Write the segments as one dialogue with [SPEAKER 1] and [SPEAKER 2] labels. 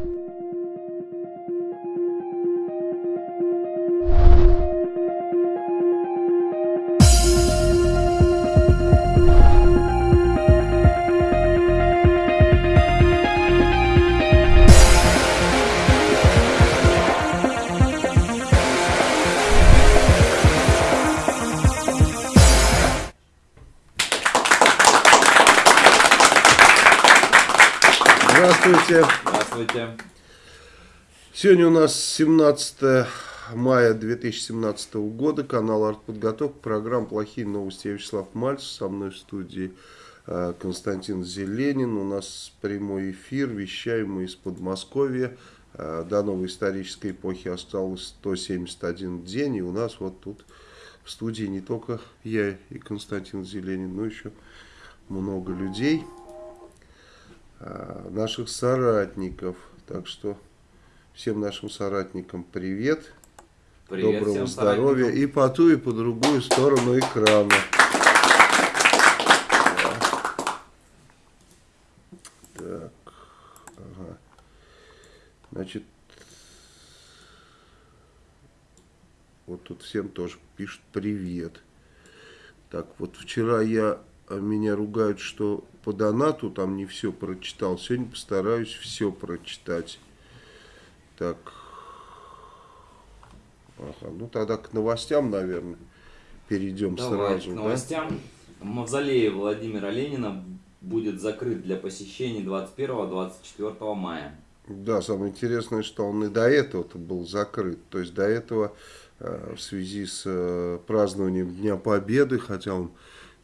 [SPEAKER 1] Здравствуйте. Сегодня у нас 17 мая 2017 года, канал «Артподготовка», программа «Плохие новости». Я Вячеслав Мальцев, со мной в студии э, Константин Зеленин. У нас прямой эфир, вещаем мы из Подмосковья. Э, до новой исторической эпохи осталось 171 день, и у нас вот тут в студии не только я и Константин Зеленин, но еще много людей наших соратников. Так что всем нашим соратникам привет,
[SPEAKER 2] Привет
[SPEAKER 1] доброго здоровья
[SPEAKER 2] соратникам.
[SPEAKER 1] и по ту и по другую сторону экрана. Так, ага. Значит, вот тут всем тоже пишут привет. Так, вот вчера я а, меня ругают, что по донату там не все прочитал. Сегодня постараюсь все прочитать. Так. Ага, ну тогда к новостям, наверное, перейдем
[SPEAKER 2] Давай
[SPEAKER 1] сразу.
[SPEAKER 2] к
[SPEAKER 1] да?
[SPEAKER 2] новостям. Мавзолей Владимира Ленина будет закрыт для посещений 21-24 мая.
[SPEAKER 1] Да, самое интересное, что он и до этого был закрыт. То есть до этого э, в связи с э, празднованием Дня Победы, хотя он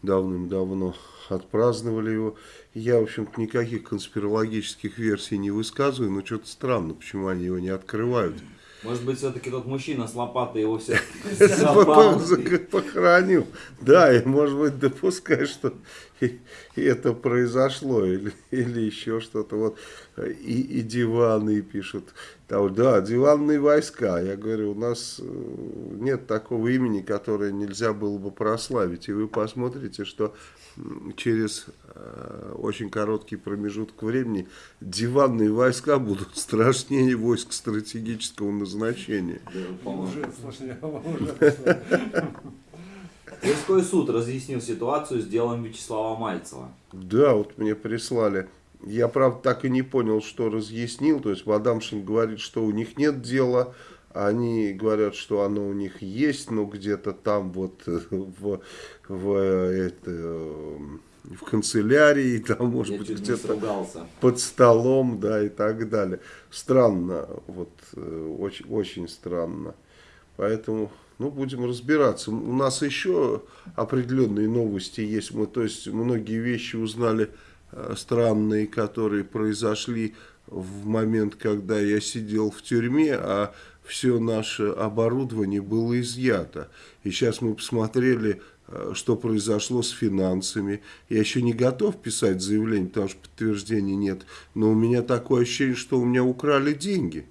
[SPEAKER 1] давным-давно отпраздновали его, я, в общем-то, никаких конспирологических версий не высказываю, но что-то странно, почему они его не открывают.
[SPEAKER 2] Может быть, все-таки тот мужчина с лопатой его все
[SPEAKER 1] Похоронил. Да, и может быть допускай, что это произошло, или, еще что-то. Вот и диваны пишут. Там, да, диванные войска. Я говорю, у нас э, нет такого имени, которое нельзя было бы прославить. И вы посмотрите, что через э, очень короткий промежуток времени диванные войска будут страшнее войск стратегического назначения.
[SPEAKER 2] Тверской суд разъяснил ситуацию с делом Вячеслава Мальцева.
[SPEAKER 1] Да, вот мне прислали. Я, правда, так и не понял, что разъяснил. То есть Вадамшин говорит, что у них нет дела. Они говорят, что оно у них есть, но где-то там вот э, в, в, это, э, в канцелярии, там может
[SPEAKER 2] Я
[SPEAKER 1] быть где-то под столом, да, и так далее. Странно, вот, э, очень, очень странно. Поэтому, ну, будем разбираться. У нас еще определенные новости есть. Мы, то есть, многие вещи узнали э, странные, которые произошли в момент, когда я сидел в тюрьме, а все наше оборудование было изъято. И сейчас мы посмотрели, э, что произошло с финансами. Я еще не готов писать заявление, потому что подтверждений нет. Но у меня такое ощущение, что у меня украли деньги.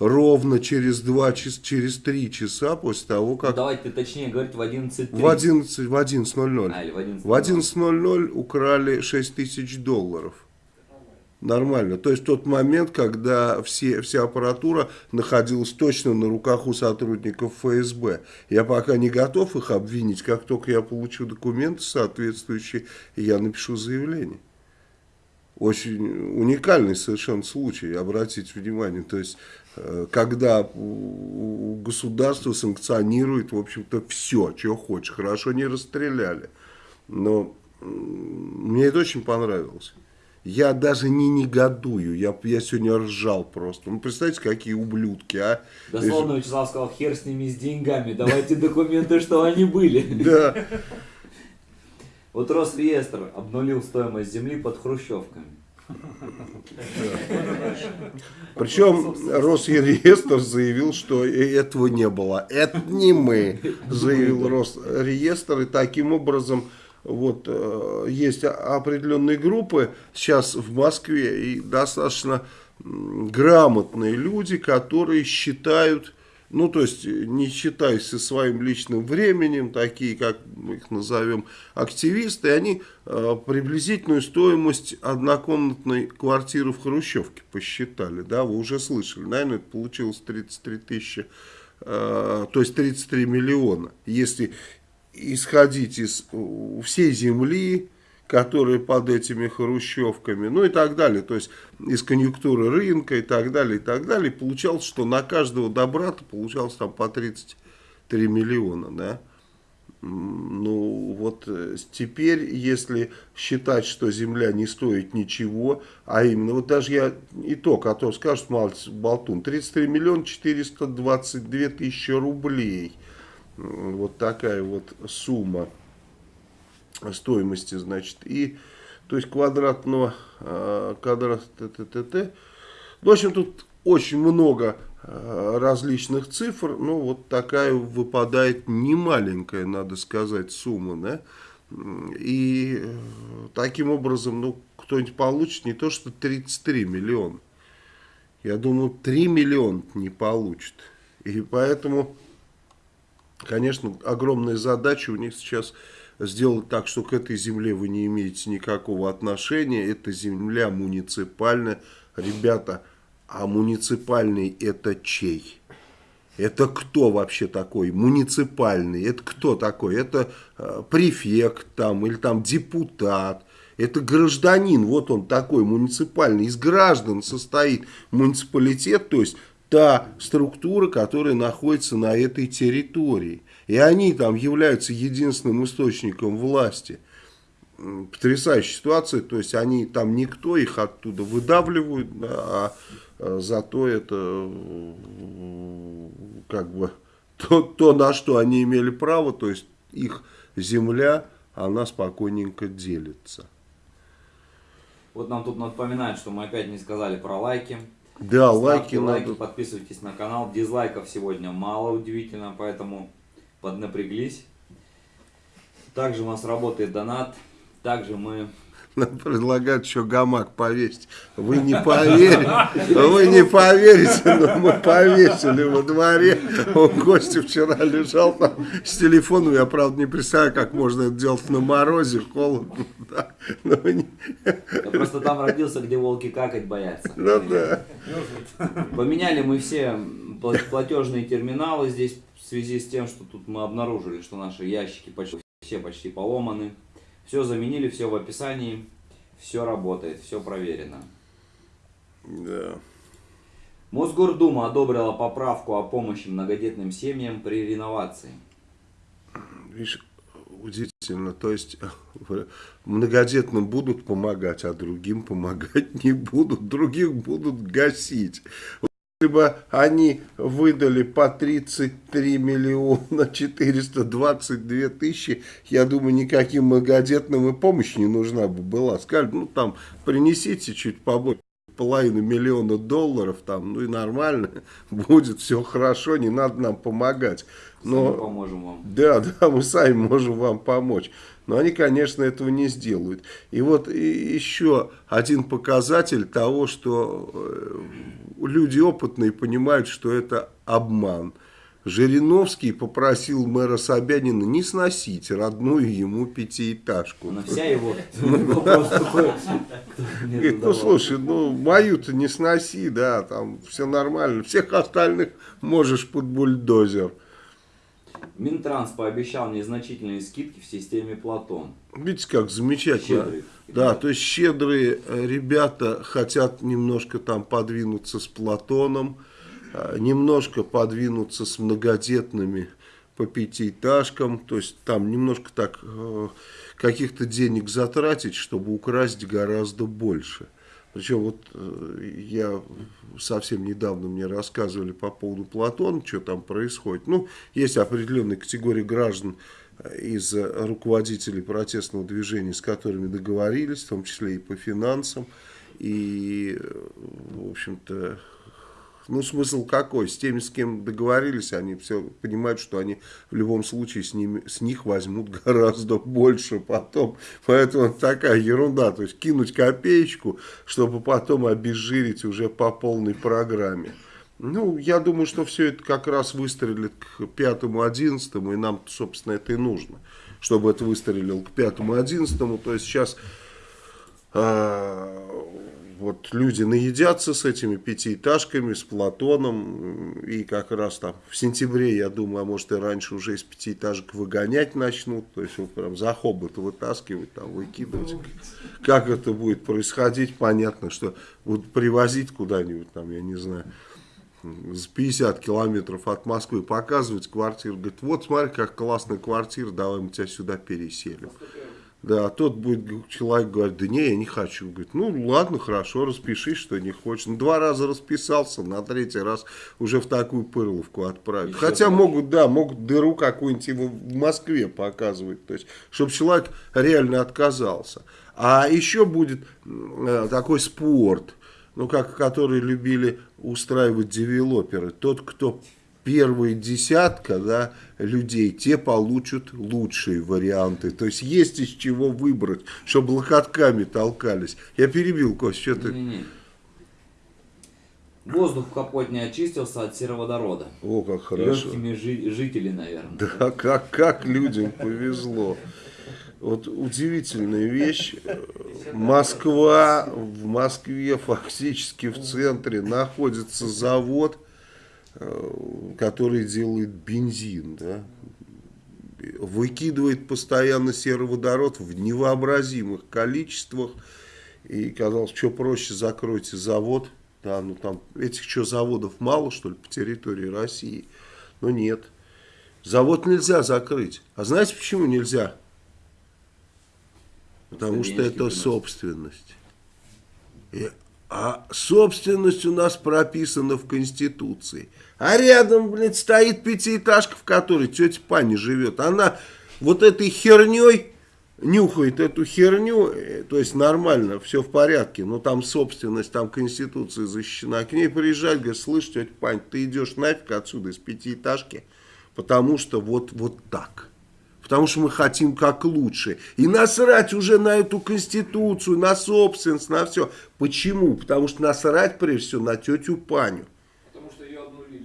[SPEAKER 1] Ровно через два часа, через три часа после того, как
[SPEAKER 2] Давайте точнее говорить в 11.30.
[SPEAKER 1] в 11 в 11.00
[SPEAKER 2] А, в 11.00.
[SPEAKER 1] в 11.00 украли 6 тысяч долларов. Нормально. То есть тот момент, когда все, вся аппаратура находилась точно на руках у сотрудников ФСБ. Я пока не готов их обвинить. Как только я получу документы соответствующие, я напишу заявление. Очень уникальный совершенно случай, обратите внимание. То есть, когда у у государства санкционирует, в общем-то, все, что хочешь. Хорошо не расстреляли. Но мне это очень понравилось. Я даже не негодую, я, я сегодня ржал просто. Ну, представьте, какие ублюдки, а?
[SPEAKER 2] Дословно Вячеслав сказал, хер с ними с деньгами, давайте документы, что они были.
[SPEAKER 1] Да,
[SPEAKER 2] Вот Росреестр обнулил стоимость земли под хрущевками.
[SPEAKER 1] Причем Росреестр заявил, что этого не было. Это не мы, заявил Росреестр. И таким образом вот э, есть определенные группы сейчас в Москве и достаточно грамотные люди, которые считают ну, то есть, не считаясь со своим личным временем, такие, как мы их назовем, активисты, они э, приблизительную стоимость однокомнатной квартиры в Хрущевке посчитали, да, вы уже слышали, наверное, это получилось 33 тысячи, э, то есть 33 миллиона, если исходить из всей земли, которые под этими хрущевками, ну и так далее, то есть из конъюнктуры рынка и так далее, и так далее, получалось, что на каждого добрата получалось там по 33 миллиона, да. Ну вот э, теперь, если считать, что земля не стоит ничего, а именно, вот даже я итог, а то скажут, малец, болтун, 33 миллиона 422 тысячи рублей, вот такая вот сумма стоимости, значит, и, то есть квадратного, э, квадрат, т, т, т, т. В общем, тут очень много э, различных цифр, ну, вот такая выпадает немаленькая, надо сказать, сумма, да, и э, таким образом, ну, кто-нибудь получит не то, что 33 миллиона, я думаю, 3 миллиона не получит, и поэтому, конечно, огромная задача у них сейчас сделать так, что к этой земле вы не имеете никакого отношения. Это земля муниципальная. Ребята, а муниципальный это чей? Это кто вообще такой? Муниципальный. Это кто такой? Это э, префект там или там депутат. Это гражданин, вот он такой муниципальный. Из граждан состоит муниципалитет, то есть та структура, которая находится на этой территории. И они там являются единственным источником власти. Потрясающая ситуация, то есть они там никто, их оттуда выдавливают, да, а, а зато это как бы то, то, на что они имели право, то есть их земля, она спокойненько делится.
[SPEAKER 2] Вот нам тут напоминают, что мы опять не сказали про лайки.
[SPEAKER 1] Да, Ставьте лайки,
[SPEAKER 2] лайки, надо... подписывайтесь на канал. Дизлайков сегодня мало, удивительно, поэтому поднапряглись. Также у нас работает донат. Также мы...
[SPEAKER 1] Нам предлагают еще гамак повесить. Вы не поверите, вы не поверите, но мы повесили во дворе. Он Костя вчера лежал там с телефоном. Я, правда, не представляю, как можно это делать на морозе, холодно. Да.
[SPEAKER 2] Но не... Я просто там родился, где волки какать боятся.
[SPEAKER 1] Ну да.
[SPEAKER 2] Поменяли мы все платежные терминалы здесь связи с тем, что тут мы обнаружили, что наши ящики почти, все почти поломаны. Все заменили, все в описании, все работает, все проверено.
[SPEAKER 1] Да.
[SPEAKER 2] Мосгордума одобрила поправку о помощи многодетным семьям при реновации.
[SPEAKER 1] Видишь, удивительно, то есть многодетным будут помогать, а другим помогать не будут, других будут гасить. Если бы они выдали по 33 миллиона 422 тысячи, я думаю, никаким многодетным и помощь не нужна бы была. Сказали, ну там, принесите чуть побольше половину миллиона долларов, там, ну и нормально, будет все хорошо, не надо нам помогать.
[SPEAKER 2] Но, сами поможем вам.
[SPEAKER 1] Да, да, мы сами можем вам помочь. Но они, конечно, этого не сделают. И вот еще один показатель того, что э, люди опытные понимают, что это обман. Жириновский попросил мэра Собянина не сносить родную ему пятиэтажку.
[SPEAKER 2] На вся его
[SPEAKER 1] Говорит, ну слушай, ну мою-то не сноси, да, там все нормально. Всех остальных можешь под бульдозер.
[SPEAKER 2] Минтранс пообещал незначительные скидки в системе Платон.
[SPEAKER 1] Видите, как замечательно. Щедрые. Да, то есть щедрые э, ребята хотят немножко там подвинуться с Платоном, э, немножко подвинуться с многодетными по пятиэтажкам, то есть там немножко так э, каких-то денег затратить, чтобы украсть гораздо больше. Причем вот э, я совсем недавно мне рассказывали по поводу Платона, что там происходит. Ну, есть определенная категория граждан э, из руководителей протестного движения, с которыми договорились, в том числе и по финансам. И, э, в общем-то, ну, смысл какой? С теми, с кем договорились, они все понимают, что они в любом случае с, ними, с них возьмут гораздо больше потом. Поэтому такая ерунда. То есть кинуть копеечку, чтобы потом обезжирить уже по полной программе. Ну, я думаю, что все это как раз выстрелит к пятому-одиннадцатому, и нам, собственно, это и нужно, чтобы это выстрелил к пятому-одиннадцатому. То есть сейчас э, вот люди наедятся с этими пятиэтажками, с Платоном, и как раз там в сентябре, я думаю, а может и раньше уже из пятиэтажек выгонять начнут, то есть вот прям за хобот вытаскивать, там выкидывать. Как это будет происходить, понятно, что будут привозить куда-нибудь там, я не знаю, с 50 километров от Москвы, показывать квартиру, говорит, вот смотри, как классная квартира, давай мы тебя сюда переселим. Да, а тот будет человек говорит, да не, я не хочу. Говорит, ну ладно, хорошо, распишись, что не хочешь. Ну, два раза расписался, на третий раз уже в такую пырловку отправить. Еще Хотя могут, да, могут дыру какую-нибудь его в Москве показывать. То есть, чтобы человек реально отказался. А еще будет э, такой спорт, ну, как который любили устраивать девелоперы. Тот, кто первая десятка да, людей, те получат лучшие варианты. То есть есть из чего выбрать, чтобы локотками толкались. Я перебил, Кость, что ты...
[SPEAKER 2] Не, не. Воздух в Капотне очистился от сероводорода.
[SPEAKER 1] О, как хорошо.
[SPEAKER 2] Легкими жи жители, наверное.
[SPEAKER 1] Да, как, как людям повезло. Вот удивительная вещь. Москва, в Москве фактически в центре находится завод, который делает бензин, да, выкидывает постоянно сероводород в невообразимых количествах. И казалось, что проще, закройте завод. Да, ну там этих что, заводов мало, что ли, по территории России? Но нет. Завод нельзя закрыть. А знаете, почему нельзя? Потому что это собственность. А собственность у нас прописана в Конституции. А рядом, блядь, стоит пятиэтажка, в которой тетя Паня живет. Она вот этой херней нюхает эту херню, э, то есть нормально, все в порядке, но там собственность, там Конституция защищена. К ней приезжать, говорит, слышь, тетя Пань, ты идешь нафиг отсюда из пятиэтажки, потому что вот, вот так потому что мы хотим как лучше. И насрать уже на эту конституцию, на собственность, на все. Почему? Потому что насрать прежде всего на тетю Паню.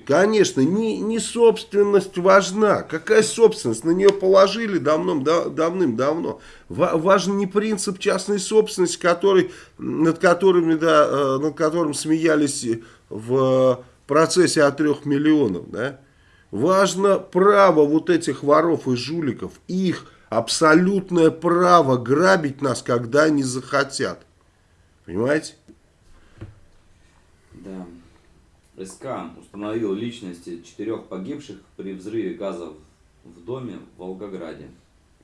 [SPEAKER 1] Конечно, не, не собственность важна. Какая собственность? На нее положили давным, да, давным-давно. Важен не принцип частной собственности, который, над, которыми, да, э, над которым смеялись в процессе от трех миллионов. Да? Важно право вот этих воров и жуликов, их абсолютное право грабить нас, когда они захотят. Понимаете?
[SPEAKER 2] Да. СК установил личности четырех погибших при взрыве газа в доме в Волгограде.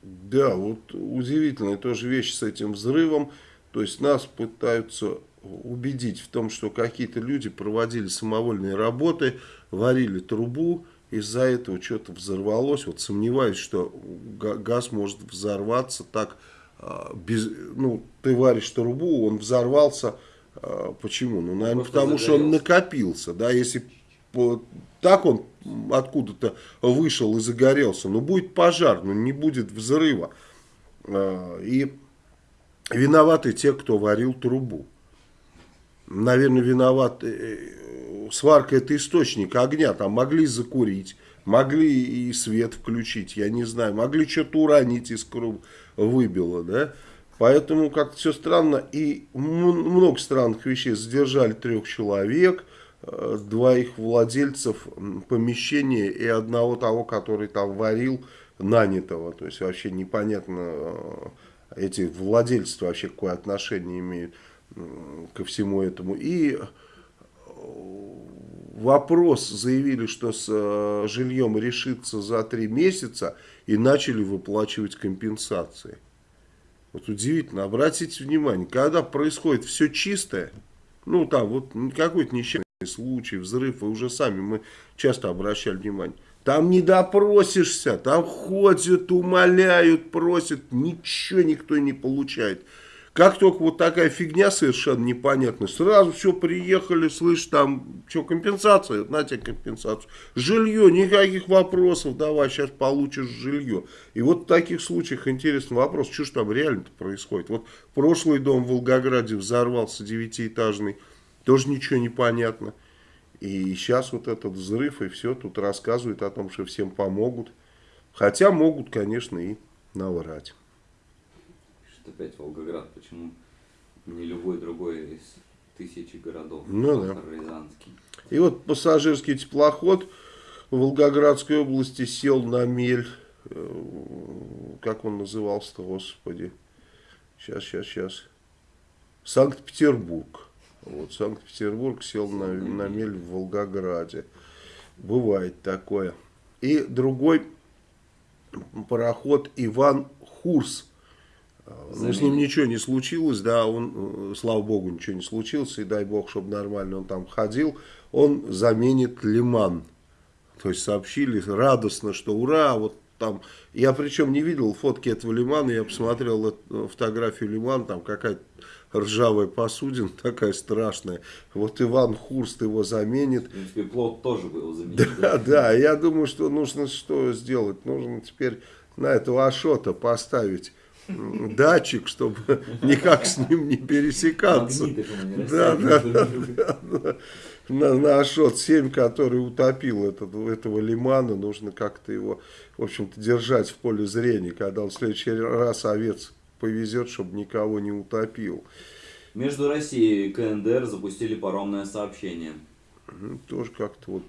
[SPEAKER 1] Да, вот удивительная тоже вещь с этим взрывом. То есть нас пытаются убедить в том, что какие-то люди проводили самовольные работы, варили трубу, из-за этого что-то взорвалось. Вот сомневаюсь, что газ может взорваться так, а, без, ну, ты варишь трубу, он взорвался, а, почему? Ну, наверное, Просто потому загорелся. что он накопился, да, если так он откуда-то вышел и загорелся, но будет пожар, но не будет взрыва. А, и виноваты те, кто варил трубу. Наверное, виноваты э, сварка это источник огня, там могли закурить, могли и свет включить, я не знаю, могли что-то уронить, искру выбило, да. Поэтому как-то все странно, и много странных вещей. Задержали трех человек, э, двоих владельцев помещения и одного того, который там варил, нанятого. То есть вообще непонятно, э, эти владельцы вообще какое отношение имеют ко всему этому. И вопрос заявили, что с э, жильем решится за три месяца и начали выплачивать компенсации. Вот удивительно, обратите внимание, когда происходит все чистое, ну там вот какой-то несчастный случай, взрыв, и уже сами мы часто обращали внимание, там не допросишься, там ходят, умоляют, просят, ничего никто не получает. Как только вот такая фигня совершенно непонятная, сразу все приехали, слышь, там, что, компенсация, на тебе компенсацию. Жилье, никаких вопросов, давай, сейчас получишь жилье. И вот в таких случаях интересный вопрос, что же там реально-то происходит. Вот прошлый дом в Волгограде взорвался девятиэтажный, тоже ничего не понятно. И сейчас вот этот взрыв и все тут рассказывают о том, что всем помогут. Хотя могут, конечно, и наврать.
[SPEAKER 2] Что опять Волгоград, почему не любой другой из тысячи городов?
[SPEAKER 1] Ну да.
[SPEAKER 2] Рязанский.
[SPEAKER 1] И вот пассажирский теплоход в Волгоградской области сел на мель. Э, как он назывался-то, господи. Сейчас, сейчас, сейчас. Санкт-Петербург. Вот, Санкт-Петербург сел на, на мель в Волгограде. Бывает такое. И другой пароход Иван Хурс. Ну, с ним ничего не случилось, да, он, э, слава богу, ничего не случилось, и дай бог, чтобы нормально он там ходил. Он заменит Лиман. То есть сообщили радостно, что ура, вот там, я причем не видел фотки этого лимана, я посмотрел э, фотографию лимана, там какая-то ржавая посудина, такая страшная. Вот Иван Хурст его заменит.
[SPEAKER 2] В принципе, плод тоже был заменить.
[SPEAKER 1] Да, да, да, я думаю, что нужно что сделать? Нужно теперь на этого Ашота поставить датчик, чтобы никак с ним не пересекаться. Да, да, да, На, на Ашот-7, который утопил этот, этого лимана, нужно как-то его, в общем-то, держать в поле зрения, когда он в следующий раз овец повезет, чтобы никого не утопил.
[SPEAKER 2] Между Россией и КНДР запустили паромное сообщение.
[SPEAKER 1] Ну, тоже как-то вот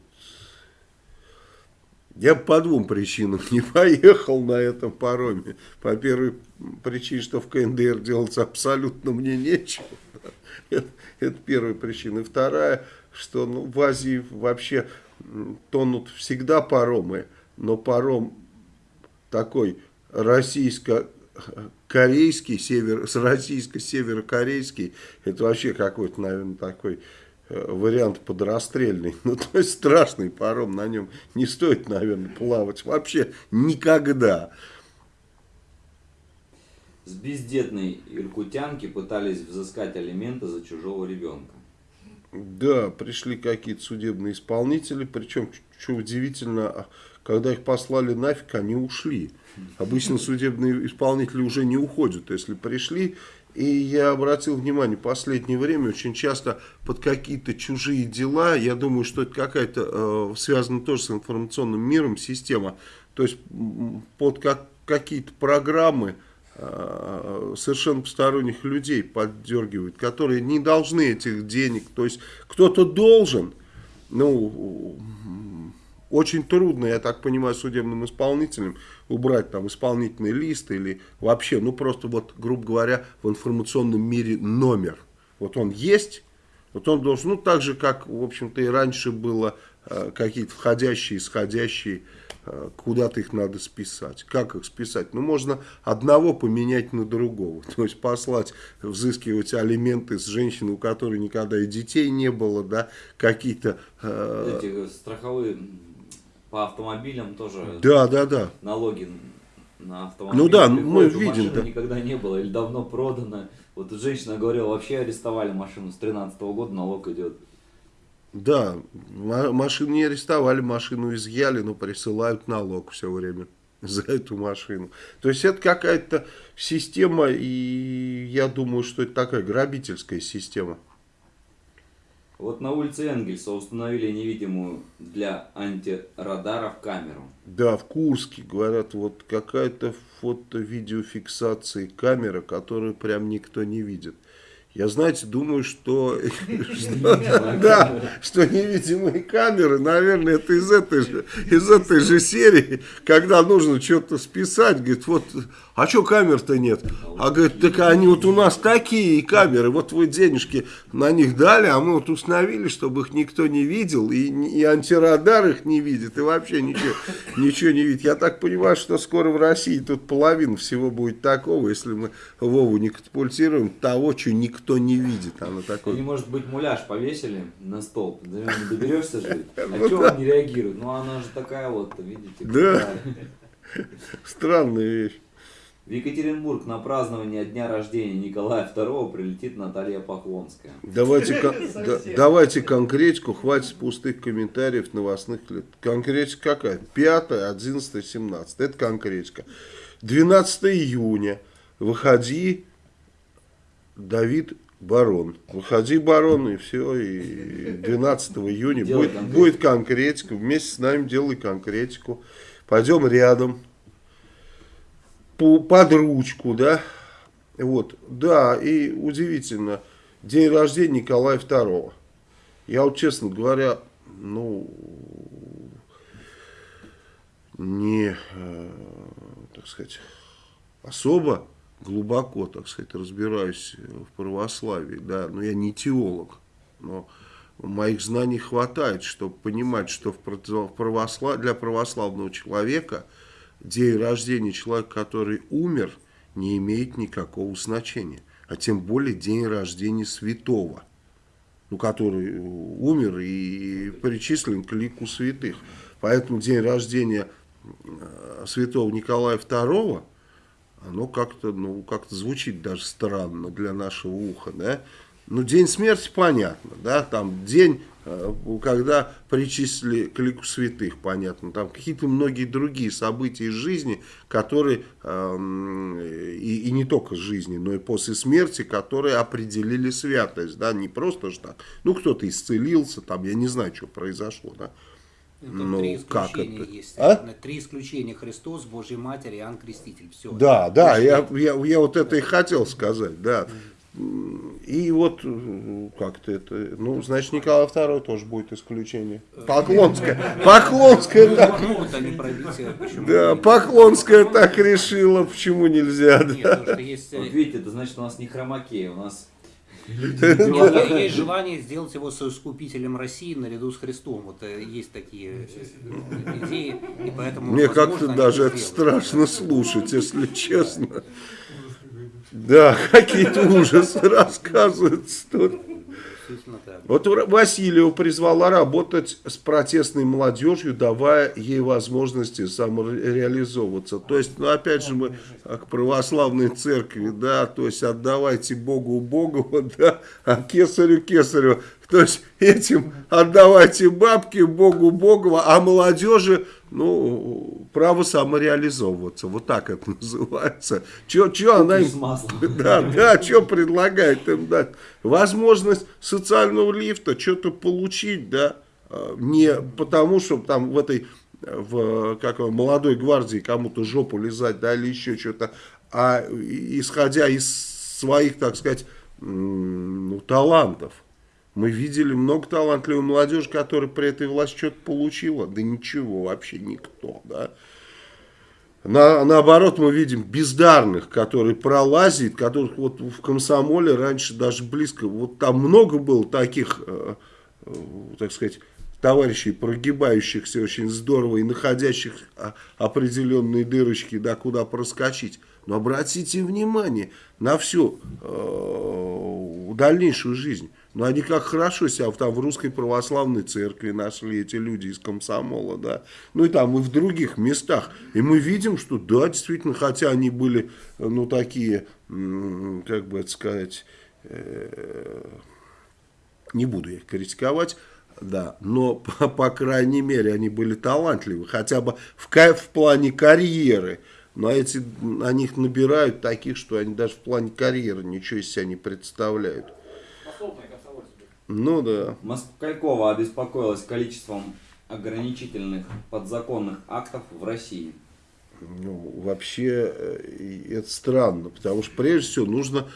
[SPEAKER 1] я по двум причинам не поехал на этом пароме. По первой причине, что в КНДР делать абсолютно мне нечего. Это, это первая причина. И вторая, что ну, в Азии вообще тонут всегда паромы, но паром такой российско-корейский, север, российско-северокорейский, это вообще какой-то, наверное, такой вариант подрастрельный. Ну, то есть страшный паром, на нем не стоит, наверное, плавать вообще никогда.
[SPEAKER 2] С бездетной иркутянки пытались взыскать алименты за чужого ребенка.
[SPEAKER 1] Да, пришли какие-то судебные исполнители, причем, что удивительно, а, когда их послали нафиг, они ушли. Обычно судебные исполнители уже не уходят, если пришли и я обратил внимание, в последнее время очень часто под какие-то чужие дела, я думаю, что это какая-то э, связана тоже с информационным миром система, то есть под как, какие-то программы э, совершенно посторонних людей поддергивают, которые не должны этих денег, то есть кто-то должен, ну, очень трудно, я так понимаю, судебным исполнителям убрать там исполнительный лист или вообще, ну просто вот, грубо говоря, в информационном мире номер. Вот он есть, вот он должен, ну так же, как, в общем-то, и раньше было э, какие-то входящие, исходящие, э, куда-то их надо списать. Как их списать? Ну, можно одного поменять на другого. То есть послать, взыскивать алименты с женщины, у которой никогда и детей не было, да, какие-то...
[SPEAKER 2] Э, Эти страховые по автомобилям тоже
[SPEAKER 1] да, да, да.
[SPEAKER 2] налоги на автомобиль.
[SPEAKER 1] Ну да, мы видим.
[SPEAKER 2] Да. никогда не было или давно продано. Вот женщина говорила, вообще арестовали машину с 13 -го года, налог идет.
[SPEAKER 1] Да, машину не арестовали, машину изъяли, но присылают налог все время за эту машину. То есть это какая-то система, и я думаю, что это такая грабительская система.
[SPEAKER 2] Вот на улице Энгельса установили невидимую для антирадаров камеру.
[SPEAKER 1] Да, в Курске, говорят, вот какая-то фото-видеофиксация камера, которую прям никто не видит. Я, знаете, думаю, что, да, что невидимые камеры, наверное, это из этой же, из этой же серии, когда нужно что-то списать, говорит, вот, а что камер-то нет? А говорит, так они вот у нас такие камеры, вот вы денежки на них дали, а мы вот установили, чтобы их никто не видел, и, и антирадар их не видит, и вообще ничего, ничего не видит. Я так понимаю, что скоро в России тут половина всего будет такого, если мы Вову не катапультируем, того, что никто никто не видит. Она такой...
[SPEAKER 2] Или, может быть, муляж повесили на стол, до него не доберешься же. А ну, что он не реагирует? Ну, она же такая вот, видите.
[SPEAKER 1] Да. Странная вещь.
[SPEAKER 2] В Екатеринбург на празднование дня рождения Николая II прилетит Наталья Поклонская.
[SPEAKER 1] Давайте, да, давайте конкретику, хватит пустых комментариев новостных лет. Конкретика какая? 5, 11, 17. Это конкретика. 12 июня. Выходи Давид Барон. Выходи, барон, и все. И 12 июня
[SPEAKER 2] Делай
[SPEAKER 1] будет,
[SPEAKER 2] конкретику.
[SPEAKER 1] будет конкретика. Вместе с нами делай конкретику. Пойдем рядом. По, под ручку, да. Вот. Да, и удивительно. День рождения Николая II. Я вот, честно говоря, ну, не, э, так сказать, особо глубоко, так сказать, разбираюсь в православии, да, но я не теолог, но моих знаний хватает, чтобы понимать, что в православ- для православного человека день рождения человека, который умер, не имеет никакого значения, а тем более день рождения святого, ну, который умер и причислен к лику святых. Поэтому день рождения э, святого Николая II, оно как-то, ну, как-то звучит даже странно для нашего уха, да. Ну, день смерти понятно, да, там день, э, когда причислили к лику святых, понятно, там какие-то многие другие события из жизни, которые, эм, и, и не только из жизни, но и после смерти, которые определили святость, да, не просто же так, ну, кто-то исцелился, там, я не знаю, что произошло, да.
[SPEAKER 3] Там
[SPEAKER 1] Ну,
[SPEAKER 3] три
[SPEAKER 1] как
[SPEAKER 3] исключения
[SPEAKER 1] это?
[SPEAKER 3] есть.
[SPEAKER 1] А?
[SPEAKER 3] Три исключения. Христос, Божья Матерь, Иоанн Креститель. Все.
[SPEAKER 1] Да, да, я, я, я вот это и хотел сказать, да. И вот э, как-то это, ну, значит, Николай II тоже будет исключение. Поклонская, Поклонская так,
[SPEAKER 3] Могут они пробить, э, почему
[SPEAKER 1] да? Поклонская так решила, почему нельзя,
[SPEAKER 3] Нет,
[SPEAKER 1] да.
[SPEAKER 3] потому что есть, э,
[SPEAKER 2] Вот видите, это значит, у нас не хромакей, у нас
[SPEAKER 3] есть- есть желание сделать его соискупителем России наряду с Христом. Вот э, есть такие идеи, и поэтому...
[SPEAKER 1] Мне как-то даже
[SPEAKER 3] это
[SPEAKER 1] страшно слушать, если честно. Да, какие-то ужасы рассказываются тут. Вот Васильева призвала работать с протестной молодежью, давая ей возможности самореализовываться. То есть, ну, опять же, мы к православной церкви, да, то есть, отдавайте Богу Богу, да, а кесарю кесарю. То есть, этим отдавайте бабки Богу Богу, а молодежи, ну, право самореализовываться. Вот так это называется. Че, че она им да, да, что предлагает им дать? Возможность социального лифта, что-то получить, да, а, не потому, что там в этой, в, как молодой гвардии кому-то жопу лизать, да, или еще что-то, а исходя из своих, так сказать, ну, талантов. Мы видели много талантливой молодежи, которая при этой власти что-то получила. Да ничего, вообще никто, да. На, наоборот, мы видим бездарных, которые пролазят, которых вот в комсомоле раньше даже близко, вот там много было таких, э, э, так сказать, товарищей, прогибающихся очень здорово и находящих а, определенные дырочки, да, куда проскочить. Но обратите внимание на всю э, дальнейшую жизнь. Но они как хорошо себя там в русской православной церкви нашли эти люди из комсомола, да. Ну и там и в других местах. И мы видим, что да, действительно, хотя они были, э, ну такие, как бы это сказать, э, не буду их критиковать, да, но по, по крайней мере они были талантливы, хотя бы в, в плане карьеры. Но эти, на них набирают таких, что они даже в плане карьеры ничего из себя не представляют. Ну да.
[SPEAKER 2] Москалькова обеспокоилась количеством ограничительных подзаконных актов в России.
[SPEAKER 1] Ну, вообще э, это странно, потому что прежде всего нужно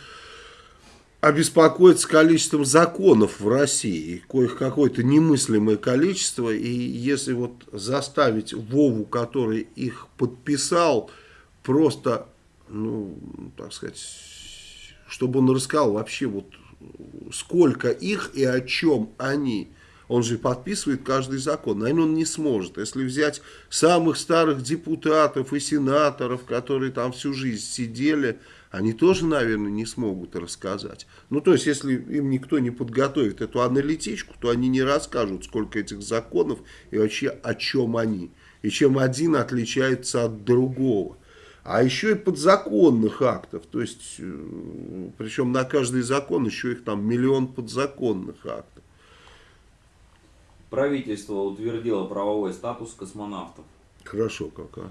[SPEAKER 1] обеспокоиться количеством законов в России, коих какое-то немыслимое количество, и если вот заставить Вову, который их подписал, просто, ну, так сказать, чтобы он рассказал вообще вот сколько их и о чем они. Он же подписывает каждый закон. Наверное, он не сможет. Если взять самых старых депутатов и сенаторов, которые там всю жизнь сидели, они тоже, наверное, не смогут рассказать. Ну, то есть, если им никто не подготовит эту аналитичку, то они не расскажут, сколько этих законов и вообще о чем они. И чем один отличается от другого. А еще и подзаконных актов. То есть, э, причем на каждый закон еще их там миллион подзаконных актов.
[SPEAKER 2] Правительство утвердило правовой статус космонавтов.
[SPEAKER 1] Хорошо как, а.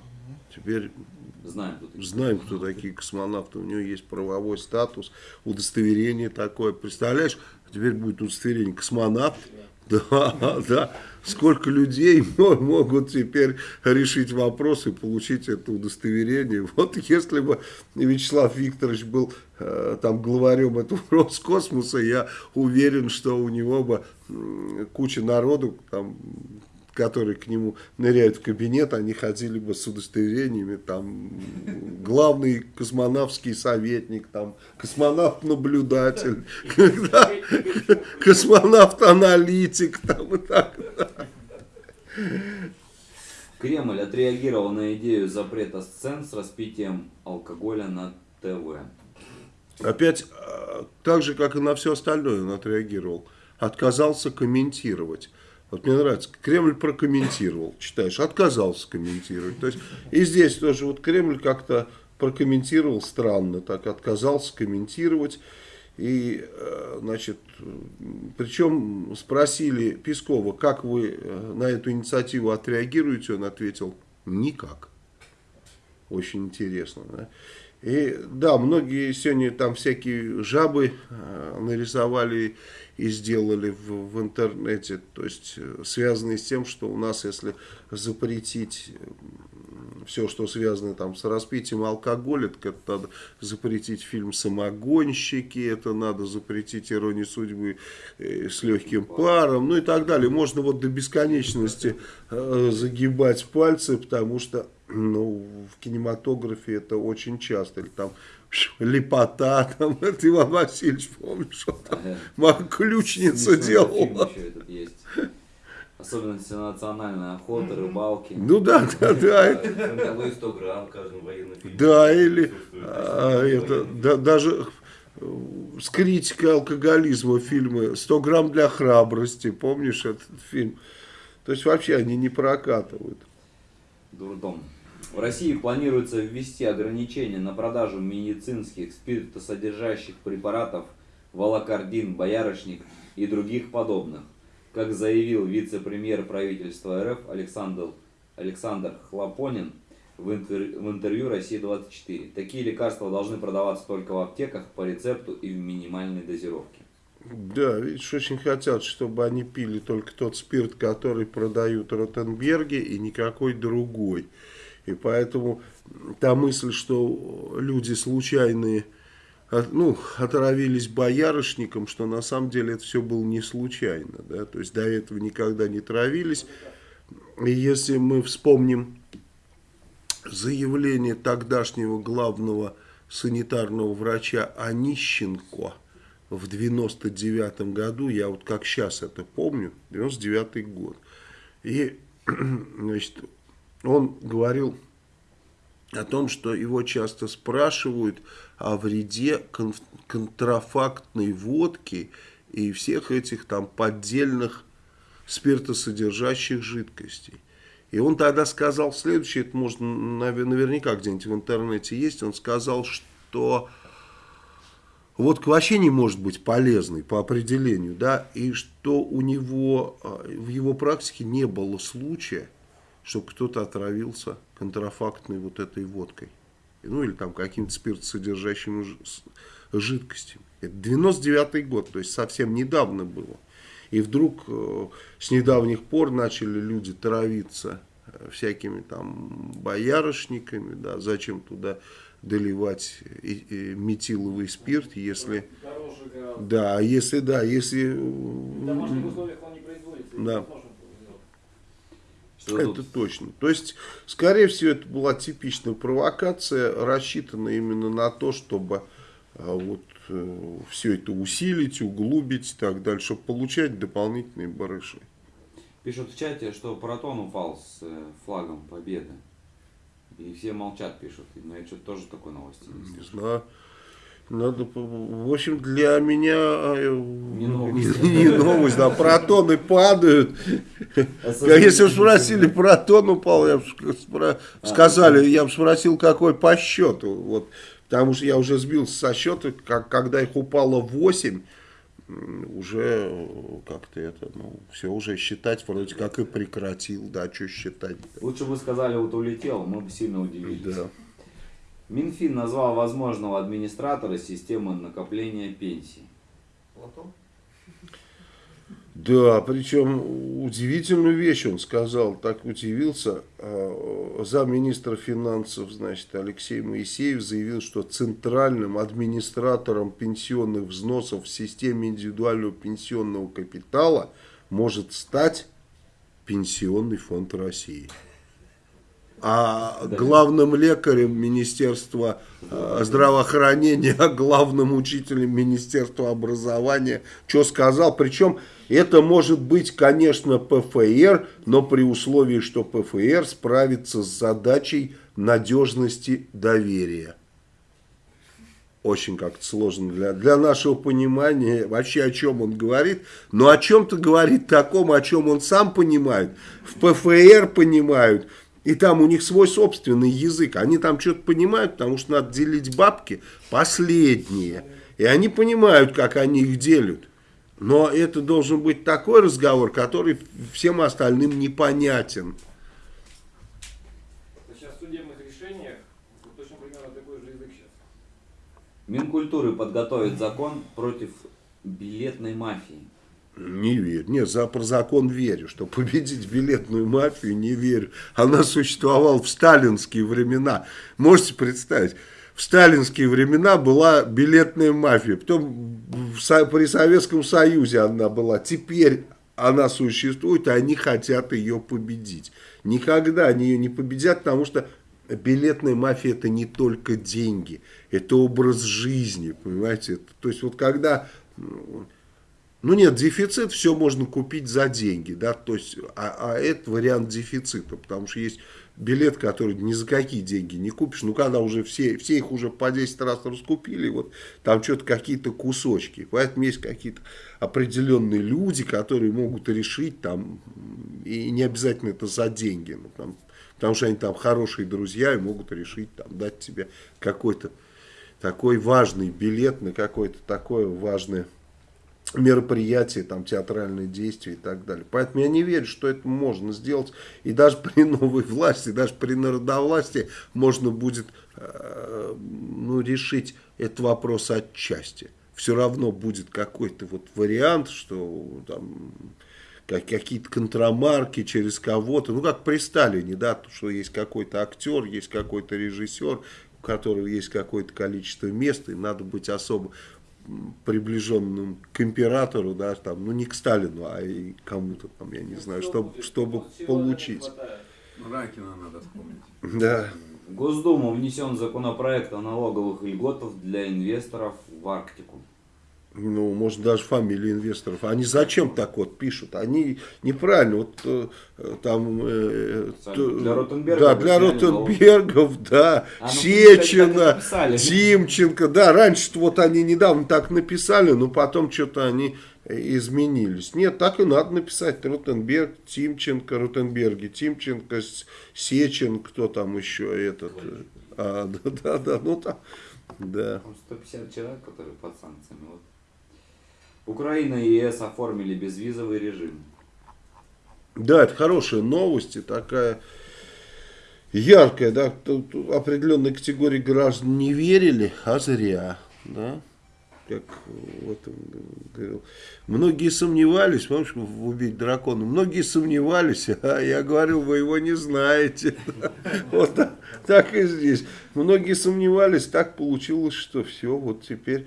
[SPEAKER 1] Теперь
[SPEAKER 2] Знаем, кто такие.
[SPEAKER 1] Знаем, кто такие космонавты. У него есть правовой статус, удостоверение такое. Представляешь, теперь будет удостоверение космонавт. Да, да. Сколько людей могут теперь решить вопрос и получить это удостоверение. Вот если бы Вячеслав Викторович был э, там главарем этого Роскосмоса, я уверен, что у него бы куча народу там которые к нему ныряют в кабинет, они ходили бы с удостоверениями, там, главный космонавтский советник, там, космонавт-наблюдатель, космонавт-аналитик, там, и так
[SPEAKER 2] Кремль отреагировал на идею запрета сцен с распитием алкоголя на ТВ.
[SPEAKER 1] Опять, а, так же, как и на все остальное он отреагировал. Отказался комментировать. Вот мне нравится, Кремль прокомментировал, читаешь, отказался комментировать. То есть и здесь тоже вот Кремль как-то прокомментировал странно, так отказался комментировать. И, э, значит, причем спросили Пескова, как вы э, на эту инициативу отреагируете, он ответил, никак. Очень интересно, да? И да, многие сегодня там всякие жабы э, нарисовали и сделали в, в интернете, то есть э, связанные с тем, что у нас, если запретить все, что связано там с распитием алкоголя, так это надо запретить фильм «Самогонщики», это надо запретить «Иронию судьбы» э, с легким паром, ну и так далее. Можно вот до бесконечности э, загибать пальцы, потому что ну, в кинематографе это очень часто, или там лепота, там, это Иван Васильевич, помнишь, что там ага. ключница делала.
[SPEAKER 2] Особенности национальной охоты, рыбалки.
[SPEAKER 1] Ну да, да, да.
[SPEAKER 2] Фронтовые 100 грамм в каждом военном фильме.
[SPEAKER 1] Да, или а, это, да, даже э, с критикой алкоголизма фильмы «100 грамм для храбрости», помнишь этот фильм? То есть вообще они не прокатывают.
[SPEAKER 2] Дурдом. В России планируется ввести ограничения на продажу медицинских спиртосодержащих препаратов волокордин, боярышник и других подобных. Как заявил вице-премьер правительства РФ Александр, Александр Хлопонин в, интер, в интервью «Россия-24», такие лекарства должны продаваться только в аптеках по рецепту и в минимальной дозировке.
[SPEAKER 1] Да, видишь, очень хотят, чтобы они пили только тот спирт, который продают Ротенберге и никакой другой. И поэтому та мысль, что люди случайные ну, отравились боярышником, что на самом деле это все было не случайно. Да? То есть до этого никогда не травились. И если мы вспомним заявление тогдашнего главного санитарного врача Онищенко в 99 году, я вот как сейчас это помню, 99 год, и значит, он говорил о том, что его часто спрашивают о вреде кон контрафактной водки и всех этих там поддельных спиртосодержащих жидкостей. И он тогда сказал следующее, это можно наверняка где-нибудь в интернете есть, он сказал, что водка вообще не может быть полезной по определению, да, и что у него а, в его практике не было случая, чтобы кто-то отравился контрафактной вот этой водкой. Ну или там каким-то спиртосодержащим жидкостью. Это 99 год, то есть совсем недавно было. И вдруг э, с недавних пор начали люди травиться э, всякими там боярышниками, да, зачем туда доливать и, и метиловый спирт, если... Да, если, да, если... В домашних условиях он не производится. Да. Что это тут? точно. То есть, скорее всего, это была типичная провокация, рассчитанная именно на то, чтобы а, вот э, все это усилить, углубить и так далее, чтобы получать дополнительные барыши.
[SPEAKER 2] Пишут в чате, что Протон упал с э, флагом победы. И все молчат, пишут. Но я что-то тоже такой новости
[SPEAKER 1] не, не знаю. Надо, в общем, для меня э, не новость, не новость да, протоны падают. Особенно Если бы спросили, протон упал, я бы а, сказали, я бы спросил, какой по счету. Вот, потому что я уже сбился со счета, как, когда их упало 8, уже как-то это, ну, все уже считать вроде как и прекратил, да, что считать.
[SPEAKER 2] Лучше бы сказали, вот улетел, мы бы сильно удивились.
[SPEAKER 1] Да.
[SPEAKER 2] Минфин назвал возможного администратора системы накопления пенсий.
[SPEAKER 3] Платон?
[SPEAKER 1] Да, причем удивительную вещь он сказал, так удивился. А, замминистра финансов, значит, Алексей Моисеев заявил, что центральным администратором пенсионных взносов в системе индивидуального пенсионного капитала может стать Пенсионный фонд России а главным лекарем Министерства э, здравоохранения, а главным учителем Министерства образования, что сказал. Причем это может быть, конечно, ПФР, но при условии, что ПФР справится с задачей надежности доверия. Очень как-то сложно для, для нашего понимания вообще о чем он говорит. Но о чем-то говорит таком, о чем он сам понимает. В ПФР понимают. И там у них свой собственный язык. Они там что-то понимают, потому что надо делить бабки последние. И они понимают, как они их делят. Но это должен быть такой разговор, который всем остальным непонятен.
[SPEAKER 4] Сейчас в судебных решениях точно примерно такой же язык сейчас.
[SPEAKER 2] Минкультуры подготовит закон против билетной мафии.
[SPEAKER 1] Не верю. Нет, за, про закон верю, что победить билетную мафию не верю. Она существовала в сталинские времена. Можете представить? В сталинские времена была билетная мафия. Потом в, при Советском Союзе она была. Теперь она существует, и они хотят ее победить. Никогда они ее не победят, потому что билетная мафия это не только деньги. Это образ жизни, понимаете? То есть вот когда ну нет, дефицит все можно купить за деньги, да, то есть, а, а это вариант дефицита, потому что есть билет, который ни за какие деньги не купишь, ну когда уже все, все их уже по 10 раз раскупили, вот там что-то какие-то кусочки, поэтому есть какие-то определенные люди, которые могут решить там, и не обязательно это за деньги, ну, там, потому что они там хорошие друзья и могут решить там дать тебе какой-то такой важный билет на какое-то такое важное мероприятия, там, театральные действия и так далее. Поэтому я не верю, что это можно сделать. И даже при новой власти, даже при народовластии можно будет э, ну, решить этот вопрос отчасти. Все равно будет какой-то вот вариант, что там какие-то контрамарки через кого-то, ну как при Сталине, да, что есть какой-то актер, есть какой-то режиссер, у которого есть какое-то количество мест, и надо быть особо приближенным к императору, да, там, ну не к Сталину, а и кому-то там, я не знаю, чтобы, чтобы получить.
[SPEAKER 5] Ракина надо вспомнить.
[SPEAKER 1] Да.
[SPEAKER 2] В Госдуму внесен законопроект о налоговых льготах для инвесторов в Арктику
[SPEAKER 1] ну, может, даже фамилии инвесторов. Они зачем так вот пишут? Они неправильно. Вот э, там... Э,
[SPEAKER 2] для Ротенбергов.
[SPEAKER 1] Да, для Ротенбергов, да. А, ну, Сечина, Тимченко. Да, раньше вот они недавно так написали, но потом что-то они изменились. Нет, так и надо написать. Ротенберг, Тимченко, Ротенберги, Тимченко, Сечин, кто там еще этот. А, да, да, да, ну там, да.
[SPEAKER 2] 150 человек, которые под санкциями. Вот Украина и ЕС оформили безвизовый режим.
[SPEAKER 1] Да, это хорошая новость и такая яркая, да, тут определенной категории граждан не верили, а зря, да, как вот говорил. Многие сомневались, помнишь, убить дракона, многие сомневались, а я говорил, вы его не знаете, вот так и здесь. Многие сомневались, так получилось, что все, вот теперь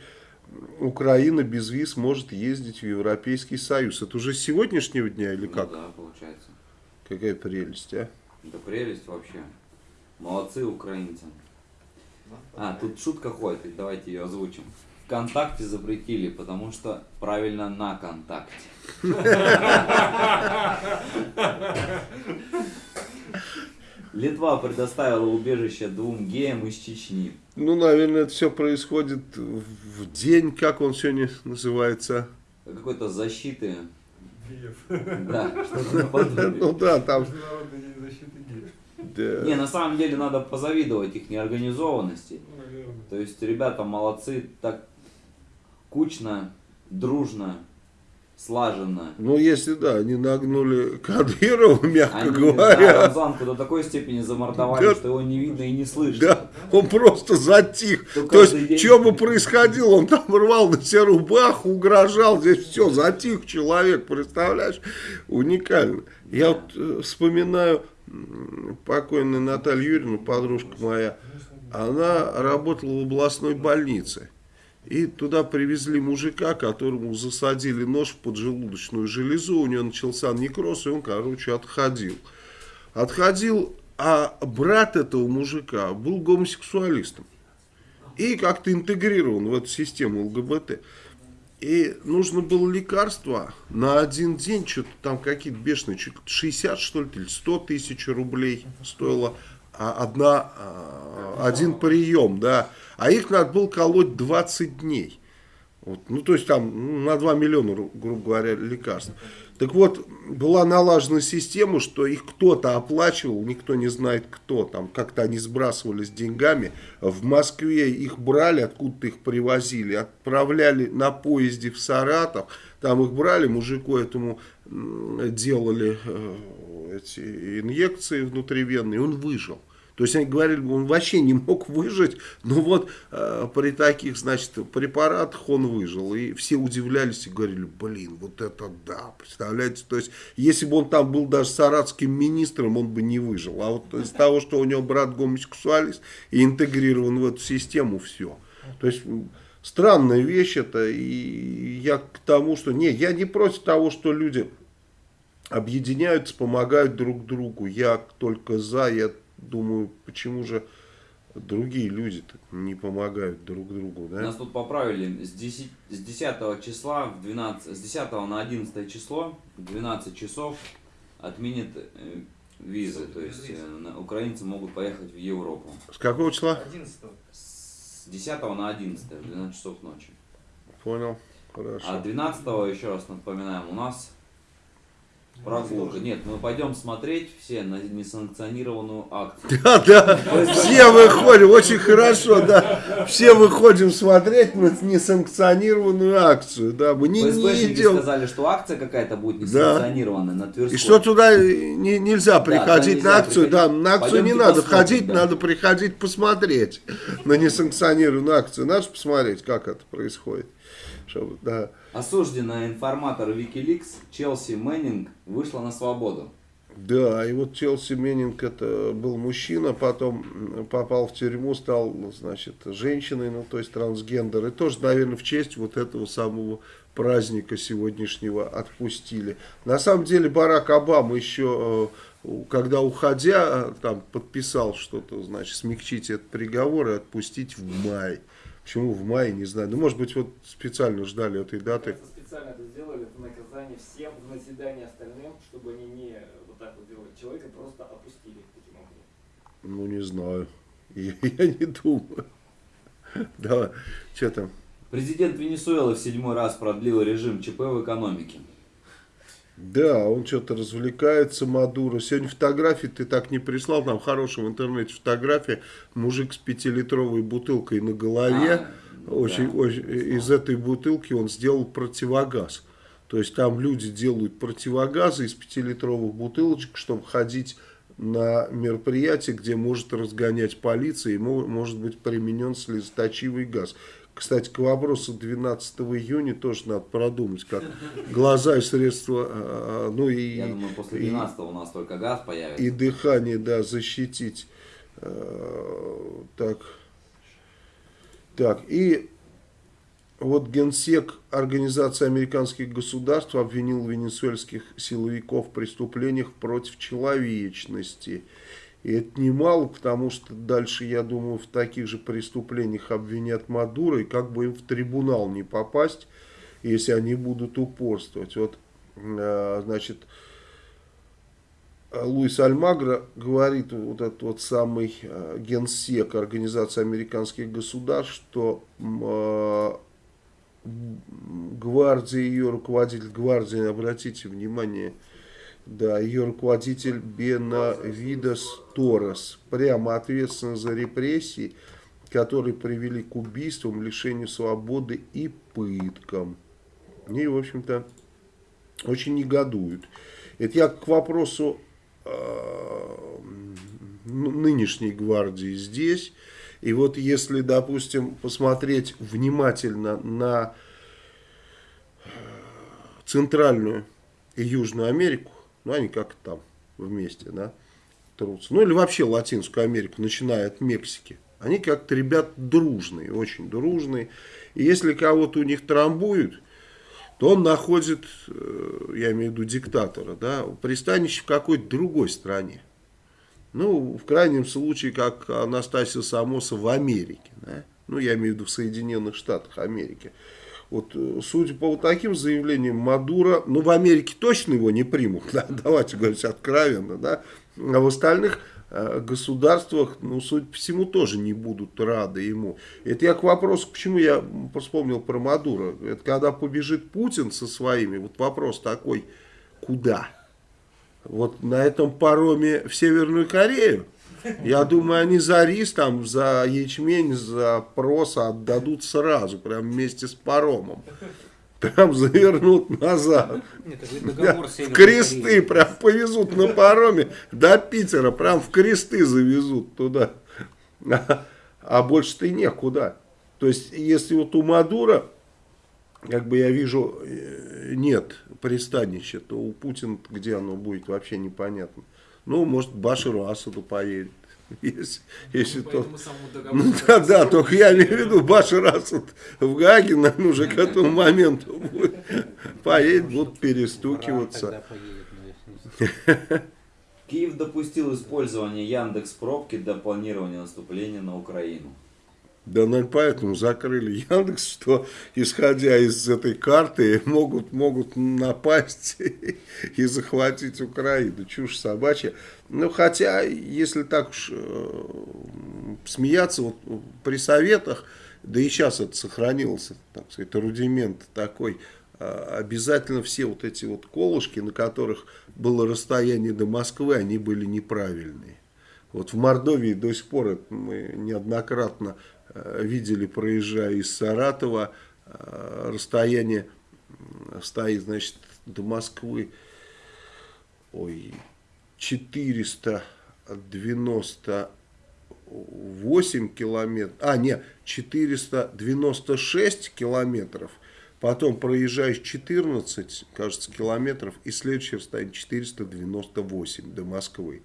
[SPEAKER 1] Украина без виз может ездить в Европейский Союз. Это уже с сегодняшнего дня или ну как?
[SPEAKER 2] Ну, да, получается.
[SPEAKER 1] Какая прелесть, а?
[SPEAKER 2] Да прелесть вообще. Молодцы украинцы. А, тут шутка ходит, давайте ее озвучим. Вконтакте запретили, потому что правильно на контакте. Литва предоставила убежище двум геям из Чечни.
[SPEAKER 1] Ну, наверное, это все происходит в день, как он сегодня называется?
[SPEAKER 2] Какой-то защиты.
[SPEAKER 4] Да,
[SPEAKER 1] Ну да, там...
[SPEAKER 2] Да. Не, на самом деле надо позавидовать их неорганизованности. То есть ребята молодцы, так кучно, дружно слаженно.
[SPEAKER 1] Ну, если да, они нагнули Кадырова, мягко
[SPEAKER 2] Они, да,
[SPEAKER 1] говоря.
[SPEAKER 2] Рамзанку до такой степени замордовали,
[SPEAKER 1] Да.
[SPEAKER 2] что его не видно и не слышно.
[SPEAKER 1] Да, он просто затих.
[SPEAKER 2] То
[SPEAKER 1] То есть,
[SPEAKER 2] день-
[SPEAKER 1] что бы происходило, он там рвал на себе рубаху, угрожал, здесь все, затих человек, представляешь? Уникально. Я вот э, вспоминаю покойную Наталью Юрьевну, подружка моя, она работала в областной больнице. И туда привезли мужика, которому засадили нож в поджелудочную железу, у него начался некроз, и он, короче, отходил. Отходил, а брат этого мужика был гомосексуалистом. И как-то интегрирован в эту систему ЛГБТ. И нужно было лекарство на один день, что-то там какие-то бешеные, чуть ли 60 что ли, или 100 тысяч рублей стоило одна, а, один прием, да. А их надо было колоть 20 дней. Вот, ну, то есть там ну, на 2 миллиона, ру- грубо говоря, лекарств. Так вот, была налажена система, что их кто-то оплачивал, никто не знает кто. Там как-то они сбрасывались деньгами. В Москве их брали, откуда-то их привозили, отправляли на поезде в Саратов. Там их брали, мужику этому делали э, эти инъекции внутривенные, он выжил. То есть они говорили, он вообще не мог выжить, но вот э, при таких, значит, препаратах он выжил. И все удивлялись и говорили, блин, вот это да, представляете? То есть, если бы он там был даже саратским министром, он бы не выжил. А вот из того, что у него брат гомосексуалист и интегрирован в эту систему, все. То есть, странная вещь это, и я к тому, что, нет, я не против того, что люди объединяются, помогают друг другу. Я только за, я думаю, почему же другие люди не помогают друг другу, да?
[SPEAKER 2] Нас тут поправили с 10, с 10 числа в 12, с 10 на 11 число в 12 часов отменят э, визы, то есть э, украинцы могут поехать в Европу.
[SPEAKER 1] С какого числа?
[SPEAKER 4] 11
[SPEAKER 2] С 10 на 11 в 12 часов ночи.
[SPEAKER 1] Понял, хорошо.
[SPEAKER 2] А 12 еще раз напоминаем, у нас прогулка. Нет, мы пойдем смотреть все на несанкционированную акцию.
[SPEAKER 1] Да, да, все выходим, очень хорошо, да. Все выходим смотреть на несанкционированную акцию, да. Мы не, не идем.
[SPEAKER 2] сказали, что акция какая-то будет несанкционированная на Тверской.
[SPEAKER 1] И что туда не- нельзя приходить
[SPEAKER 2] нельзя
[SPEAKER 1] на акцию,
[SPEAKER 2] приходить.
[SPEAKER 1] да, на акцию не
[SPEAKER 2] Пойдемте
[SPEAKER 1] надо
[SPEAKER 2] посмотрим,
[SPEAKER 1] ходить,
[SPEAKER 2] да.
[SPEAKER 1] надо приходить посмотреть на несанкционированную акцию. Надо посмотреть, как это происходит. Чтобы, да.
[SPEAKER 2] Осужденная информатор Wikileaks Челси Мэннинг вышла на свободу.
[SPEAKER 1] Да, и вот Челси Меннинг это был мужчина, потом попал в тюрьму, стал, значит, женщиной, ну, то есть трансгендер. И тоже, наверное, в честь вот этого самого праздника сегодняшнего отпустили. На самом деле Барак Обама еще, э, когда уходя, э, там подписал что-то, значит, смягчить этот приговор и отпустить в мае. Почему в мае, не знаю. Ну, может быть, вот специально ждали этой даты.
[SPEAKER 4] Кажется, специально это сделали, это наказание всем в назидание остальным, чтобы они не вот так вот делали. Человека просто опустили таким образом.
[SPEAKER 1] Ну, не знаю. Я, я не думаю. Да, что там?
[SPEAKER 2] Президент Венесуэлы в седьмой раз продлил режим ЧП в экономике.
[SPEAKER 1] Да, он что-то развлекается, Мадуро. Сегодня фотографии ты так не прислал, там хорошая в интернете фотография. Мужик с пятилитровой бутылкой на голове.
[SPEAKER 2] А,
[SPEAKER 1] очень,
[SPEAKER 2] да.
[SPEAKER 1] очень, из этой бутылки он сделал противогаз. То есть там люди делают противогазы из пятилитровых бутылочек, чтобы ходить на мероприятие, где может разгонять полиция и мо- может быть применен слезоточивый газ. Кстати, к вопросу 12 июня тоже надо продумать, как глаза и средства, а, ну и,
[SPEAKER 2] Я думаю, после
[SPEAKER 1] и-
[SPEAKER 2] 12 у нас только газ появится.
[SPEAKER 1] и дыхание, да, защитить. Э, Так. Так, и вот генсек Организации американских государств обвинил венесуэльских силовиков в преступлениях против человечности. И это немало, потому что дальше, я думаю, в таких же преступлениях обвинят Мадуро, и как бы им в трибунал не попасть, если они будут упорствовать. Вот, э, значит, Луис Альмагро говорит, вот этот вот самый э, генсек Организации американских государств, что э, гвардия, ее руководитель гвардии, обратите внимание, да, ее руководитель Бенавидос Торрес, прямо ответственен за репрессии, которые привели к убийствам, лишению свободы и пыткам. И, в общем-то, очень негодуют. Это я к вопросу э, нынешней гвардии здесь. И вот если, допустим, посмотреть внимательно на Центральную и Южную Америку, ну они как там вместе, да, трутся. Ну или вообще Латинскую Америку, начиная от Мексики. Они как-то ребят дружные, очень дружные. И если кого-то у них трамбуют, то он находит, э, я имею в виду диктатора, да, пристанище в какой-то другой стране. Ну, в крайнем случае, как Анастасия Самоса в Америке. Да? Ну, я имею в виду в Соединенных Штатах Америки. Вот, э, судя по вот таким заявлениям Мадура, ну, в Америке точно его не примут, да, давайте говорить откровенно, да, а в остальных э, государствах, ну, судя по всему, тоже не будут рады ему. Это я к вопросу, почему я вспомнил про Мадура. Это когда побежит Путин со своими, вот вопрос такой, куда? Вот на этом пароме в Северную Корею? Я думаю, они за рис, там, за ячмень, за проса отдадут сразу, прям вместе с паромом. Прям завернут назад. В кресты
[SPEAKER 3] Кореи.
[SPEAKER 1] прям повезут на пароме до Питера, прям в кресты завезут туда. А, а больше-то и некуда. То есть, если вот у Мадура, как бы я вижу, э, нет пристанища, то у Путина где оно будет, вообще непонятно. Ну, может, к Башару Асаду поедет. Если, если то... Ну да, да, только я имею в виду, Башар Асад в Гаге, наверное, уже к этому моменту будет. Поедет, будут перестукиваться.
[SPEAKER 2] Киев допустил использование Яндекс пробки для планирования наступления на Украину.
[SPEAKER 1] Да, наверное, поэтому закрыли Яндекс, что, исходя из этой карты, могут, могут напасть и захватить Украину. Чушь собачья. Ну, хотя, если так уж э, смеяться, вот при советах, да и сейчас это сохранился, так сказать, рудимент такой, а, обязательно все вот эти вот колышки, на которых было расстояние до Москвы, они были неправильные. Вот в Мордовии до сих пор это мы неоднократно видели, проезжая из Саратова, э, расстояние стоит, значит, до Москвы, ой, 498 километров, а, не, 496 километров, потом проезжаешь 14, кажется, километров, и следующее расстояние 498 до Москвы.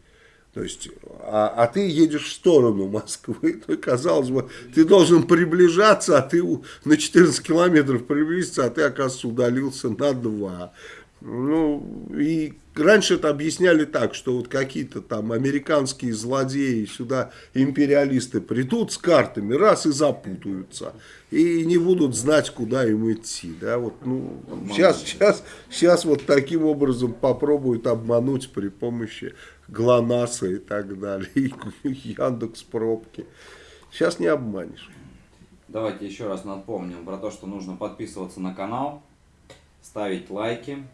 [SPEAKER 1] То есть, а, а ты едешь в сторону Москвы, то, казалось бы, ты должен приближаться, а ты на 14 километров приблизиться, а ты, оказывается, удалился на 2. Ну, и раньше это объясняли так, что вот какие-то там американские злодеи сюда, империалисты, придут с картами, раз и запутаются, и не будут знать, куда им идти, да, вот, ну, сейчас, сейчас, сейчас вот таким образом попробуют обмануть при помощи ГЛОНАССа и так далее, и Яндекс пробки. Сейчас не обманешь.
[SPEAKER 2] Давайте еще раз напомним про то, что нужно подписываться на канал, ставить лайки.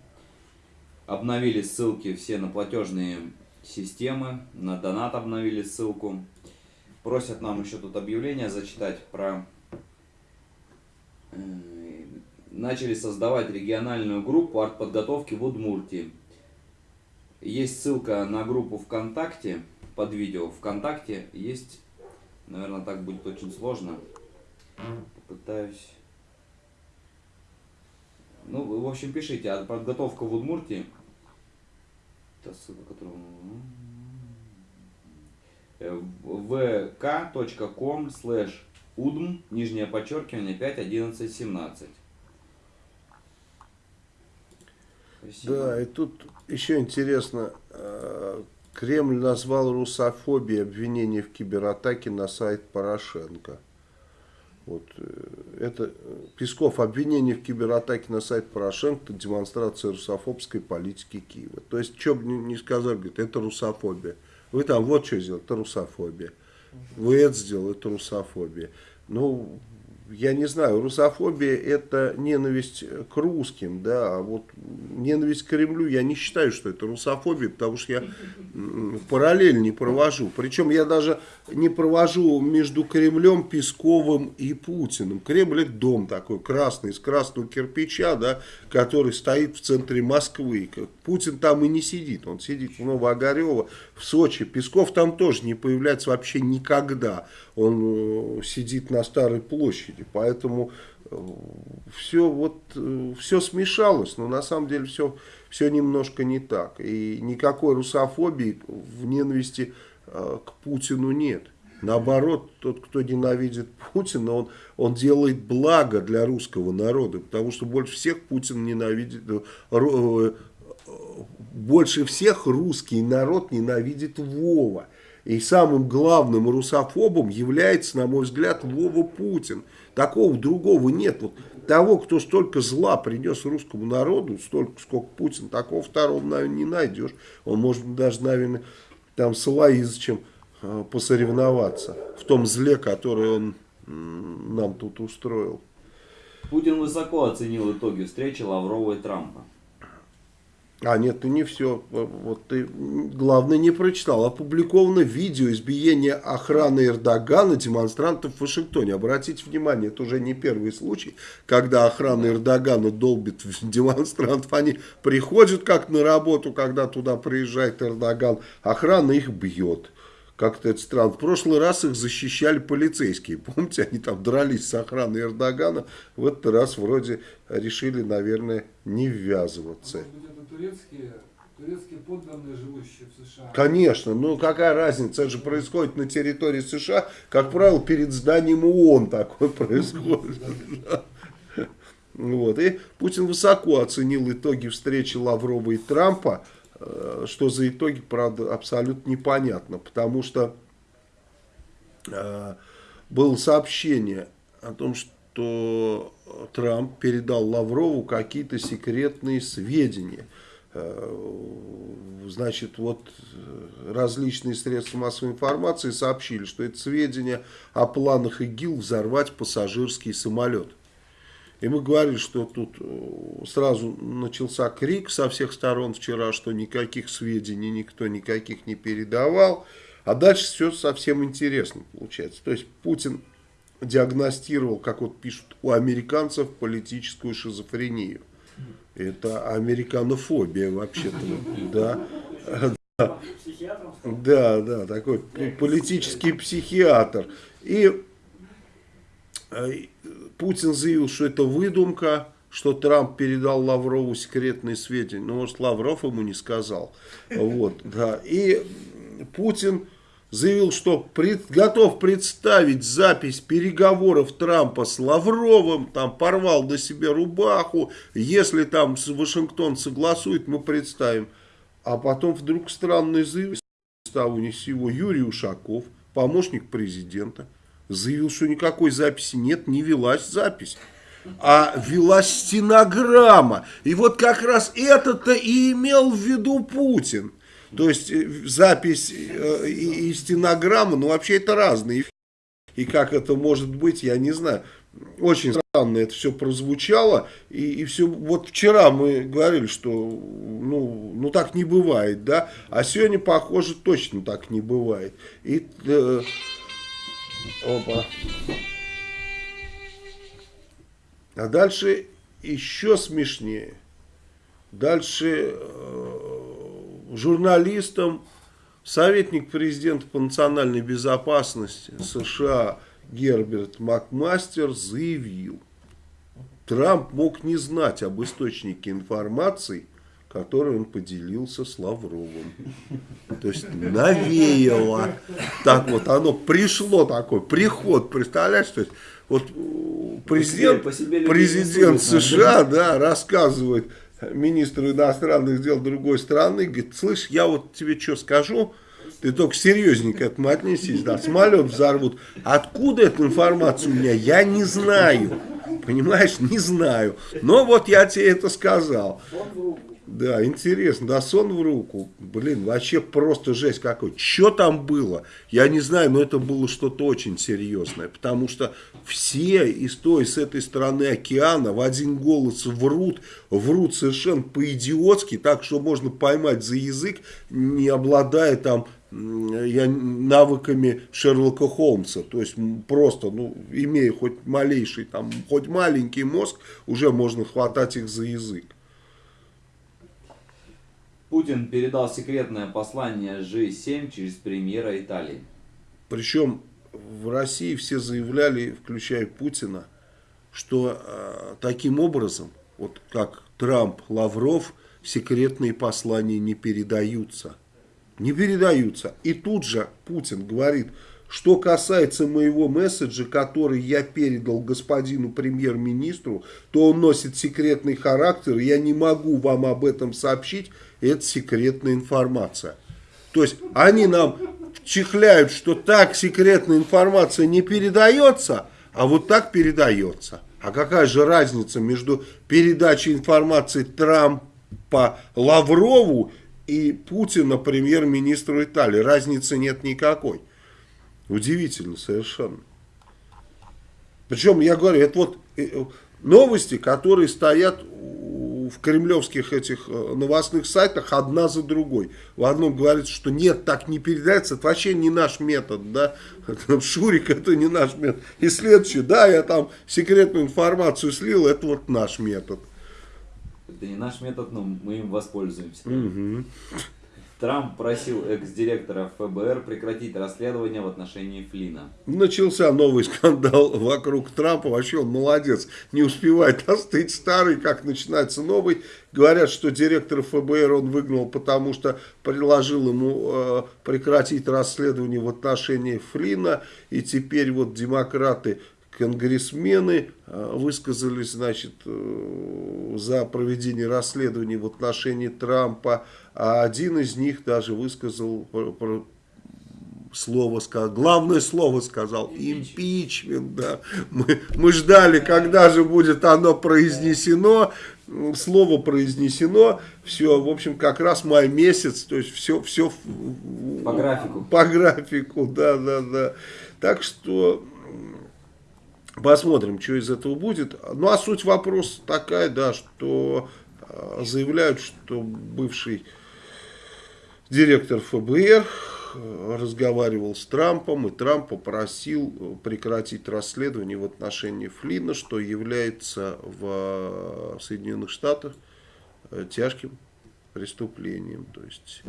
[SPEAKER 2] Обновили ссылки все на платежные системы, на донат обновили ссылку. Просят нам еще тут объявление зачитать про... э, Начали создавать региональную группу артподготовки в Удмуртии. Есть ссылка на группу ВКонтакте под видео. ВКонтакте есть, наверное, так будет очень сложно. Попытаюсь. Ну, в общем, пишите. А подготовка в Удмуртии. Это ссылка, которую... Э, vk.com slash удм, нижнее подчеркивание, 5, 11, 17. Спасибо.
[SPEAKER 1] Да, и тут еще интересно, э, Кремль назвал русофобией обвинение в кибератаке на сайт Порошенко. Вот, э, это э, Песков обвинение в кибератаке на сайт Порошенко демонстрация русофобской политики Киева. То есть, что бы ни сказали, говорит, это русофобия. Вы там вот что сделали, это русофобия. Вы это сделали, это русофобия. Ну, я не знаю, русофобия это ненависть к русским, да, а вот ненависть к Кремлю, я не считаю, что это русофобия, потому что я параллель не провожу. Причем я даже не провожу между Кремлем, Песковым и Путиным. Кремль это дом такой красный, из красного кирпича, да, который стоит в центре Москвы. Путин там и не сидит, он сидит в Новоогарево, в Сочи. Песков там тоже не появляется вообще никогда. Он э, сидит на Старой площади, поэтому э, все вот э, все смешалось, но на самом деле все все немножко не так и никакой русофобии в ненависти к Путину нет. Наоборот, тот, кто ненавидит Путина, он, он делает благо для русского народа, потому что больше всех Путин ненавидит, больше всех русский народ ненавидит Вова. И самым главным русофобом является, на мой взгляд, Вова Путин. Такого другого нет. Вот того, кто столько зла принес русскому народу, столько, сколько Путин, такого второго, наверное, не найдешь. Он может даже, наверное, там с Лаизычем э, посоревноваться в том зле, которое он нам тут устроил.
[SPEAKER 2] Путин высоко оценил итоги встречи Лаврова и Трампа.
[SPEAKER 1] А, нет, ты не все. Вот ты, главное, не прочитал. Опубликовано видео избиения охраны Эрдогана демонстрантов в Вашингтоне. Обратите внимание, это уже не первый случай, когда охрана Эрдогана долбит демонстрантов. Они приходят как на работу, когда туда приезжает Эрдоган. Охрана их бьет. Как-то это странно. В прошлый раз их защищали полицейские. Помните, они там дрались с охраной Эрдогана. В этот раз вроде решили, наверное, не ввязываться.
[SPEAKER 6] Может турецкие, турецкие подданные, живущие в США?
[SPEAKER 1] Конечно. Ну, какая разница? Это же происходит на территории США. Как правило, перед зданием ООН такое происходит. Вот. И Путин высоко оценил итоги встречи Лаврова и Трампа. Э, что за итоги, правда, абсолютно непонятно, потому что э, было сообщение о том, что Трамп передал Лаврову какие-то секретные сведения. Э, значит, вот различные средства массовой информации сообщили, что это сведения о планах ИГИЛ взорвать пассажирский самолет. И мы говорили, что тут э, сразу начался крик со всех сторон вчера, что никаких сведений никто никаких не передавал. А дальше все совсем интересно получается. То есть Путин диагностировал, как вот пишут у американцев, политическую шизофрению. Это американофобия вообще-то. Да. Да, да, такой политический психиатр. И э, Путин заявил, что это выдумка, что Трамп передал Лаврову секретные сведения. Ну, может, Лавров ему не сказал. Вот, да. И Путин заявил, что пред, готов представить запись переговоров Трампа с Лавровым, там порвал до себе рубаху, если там Вашингтон согласует, мы представим. А потом вдруг странный заявление стал у него Юрий Ушаков, помощник президента заявил, что никакой записи нет, не велась запись. А велась стенограмма. И вот как раз это-то и имел в виду Путин. То есть э, запись э, и, и стенограмма, ну вообще это разные. И как это может быть, я не знаю. Очень странно это все прозвучало. И, и все, вот вчера мы говорили, что ну, ну так не бывает, да. А сегодня, похоже, точно так не бывает. И... Э, Опа. А дальше еще смешнее. Дальше э, журналистам советник президента по национальной безопасности США Герберт Макмастер заявил, Трамп мог не знать об источнике информации, который он поделился с Лавровым. То есть навеяло. Так вот, оно пришло такой приход, представляешь? То есть, вот президент, по себе, по себе президент США да, рассказывает министру иностранных дел другой страны, говорит, слышь, я вот тебе что скажу, ты только серьезненько к этому отнесись, да, самолет взорвут. Откуда эта информация у меня, я не знаю. Понимаешь, не знаю. Но вот я тебе это сказал. Да, интересно, да, сон в руку. Блин, вообще просто жесть какой. Что там было? Я не знаю, но это было что-то очень серьезное. Потому что все из той, с этой стороны океана в один голос врут. Врут совершенно по-идиотски, так что можно поймать за язык, не обладая там я навыками Шерлока Холмса, то есть просто, ну, имея хоть малейший, там, хоть маленький мозг, уже можно хватать их за язык.
[SPEAKER 2] Путин передал секретное послание G7 через премьера Италии.
[SPEAKER 1] Причем в России все заявляли, включая Путина, что э, таким образом, вот как Трамп, Лавров, секретные послания не передаются. Не передаются. И тут же Путин говорит, что касается моего месседжа, который я передал господину премьер-министру, то он носит секретный характер, я не могу вам об этом сообщить, это секретная информация. То есть они нам чихляют, что так секретная информация не передается, а вот так передается. А какая же разница между передачей информации Трампа Лаврову и Путина премьер-министру Италии? Разницы нет никакой. Удивительно совершенно. Причем, я говорю, это вот э, новости, которые стоят в кремлевских этих э, новостных сайтах одна за другой. В одном говорится, что нет, так не передается, это вообще не наш метод, да, Шурик, это не наш метод. И следующее, да, я там секретную информацию слил, это вот наш метод.
[SPEAKER 2] Это не наш метод, но мы им воспользуемся.
[SPEAKER 1] Угу.
[SPEAKER 2] Трамп просил экс-директора ФБР прекратить расследование в отношении Флина.
[SPEAKER 1] Начался новый скандал вокруг Трампа. Вообще он молодец. Не успевает остыть старый, как начинается новый. Говорят, что директор ФБР он выгнал, потому что предложил ему э, прекратить расследование в отношении Флина. И теперь вот демократы конгрессмены э, высказались значит, э, за проведение расследований в отношении Трампа, а один из них даже высказал слово сказал, главное слово сказал, импичмент, да. Мы, мы ждали, когда же будет оно произнесено, слово произнесено, все, в общем, как раз май месяц, то есть все, все
[SPEAKER 2] по графику.
[SPEAKER 1] По графику, да, да, да. Так что Посмотрим, что из этого будет. Ну, а суть вопроса такая, да, что э, заявляют, что бывший директор ФБР э, разговаривал с Трампом, и Трамп попросил э, прекратить расследование в отношении Флина, что является в Соединенных Штатах тяжким преступлением. То есть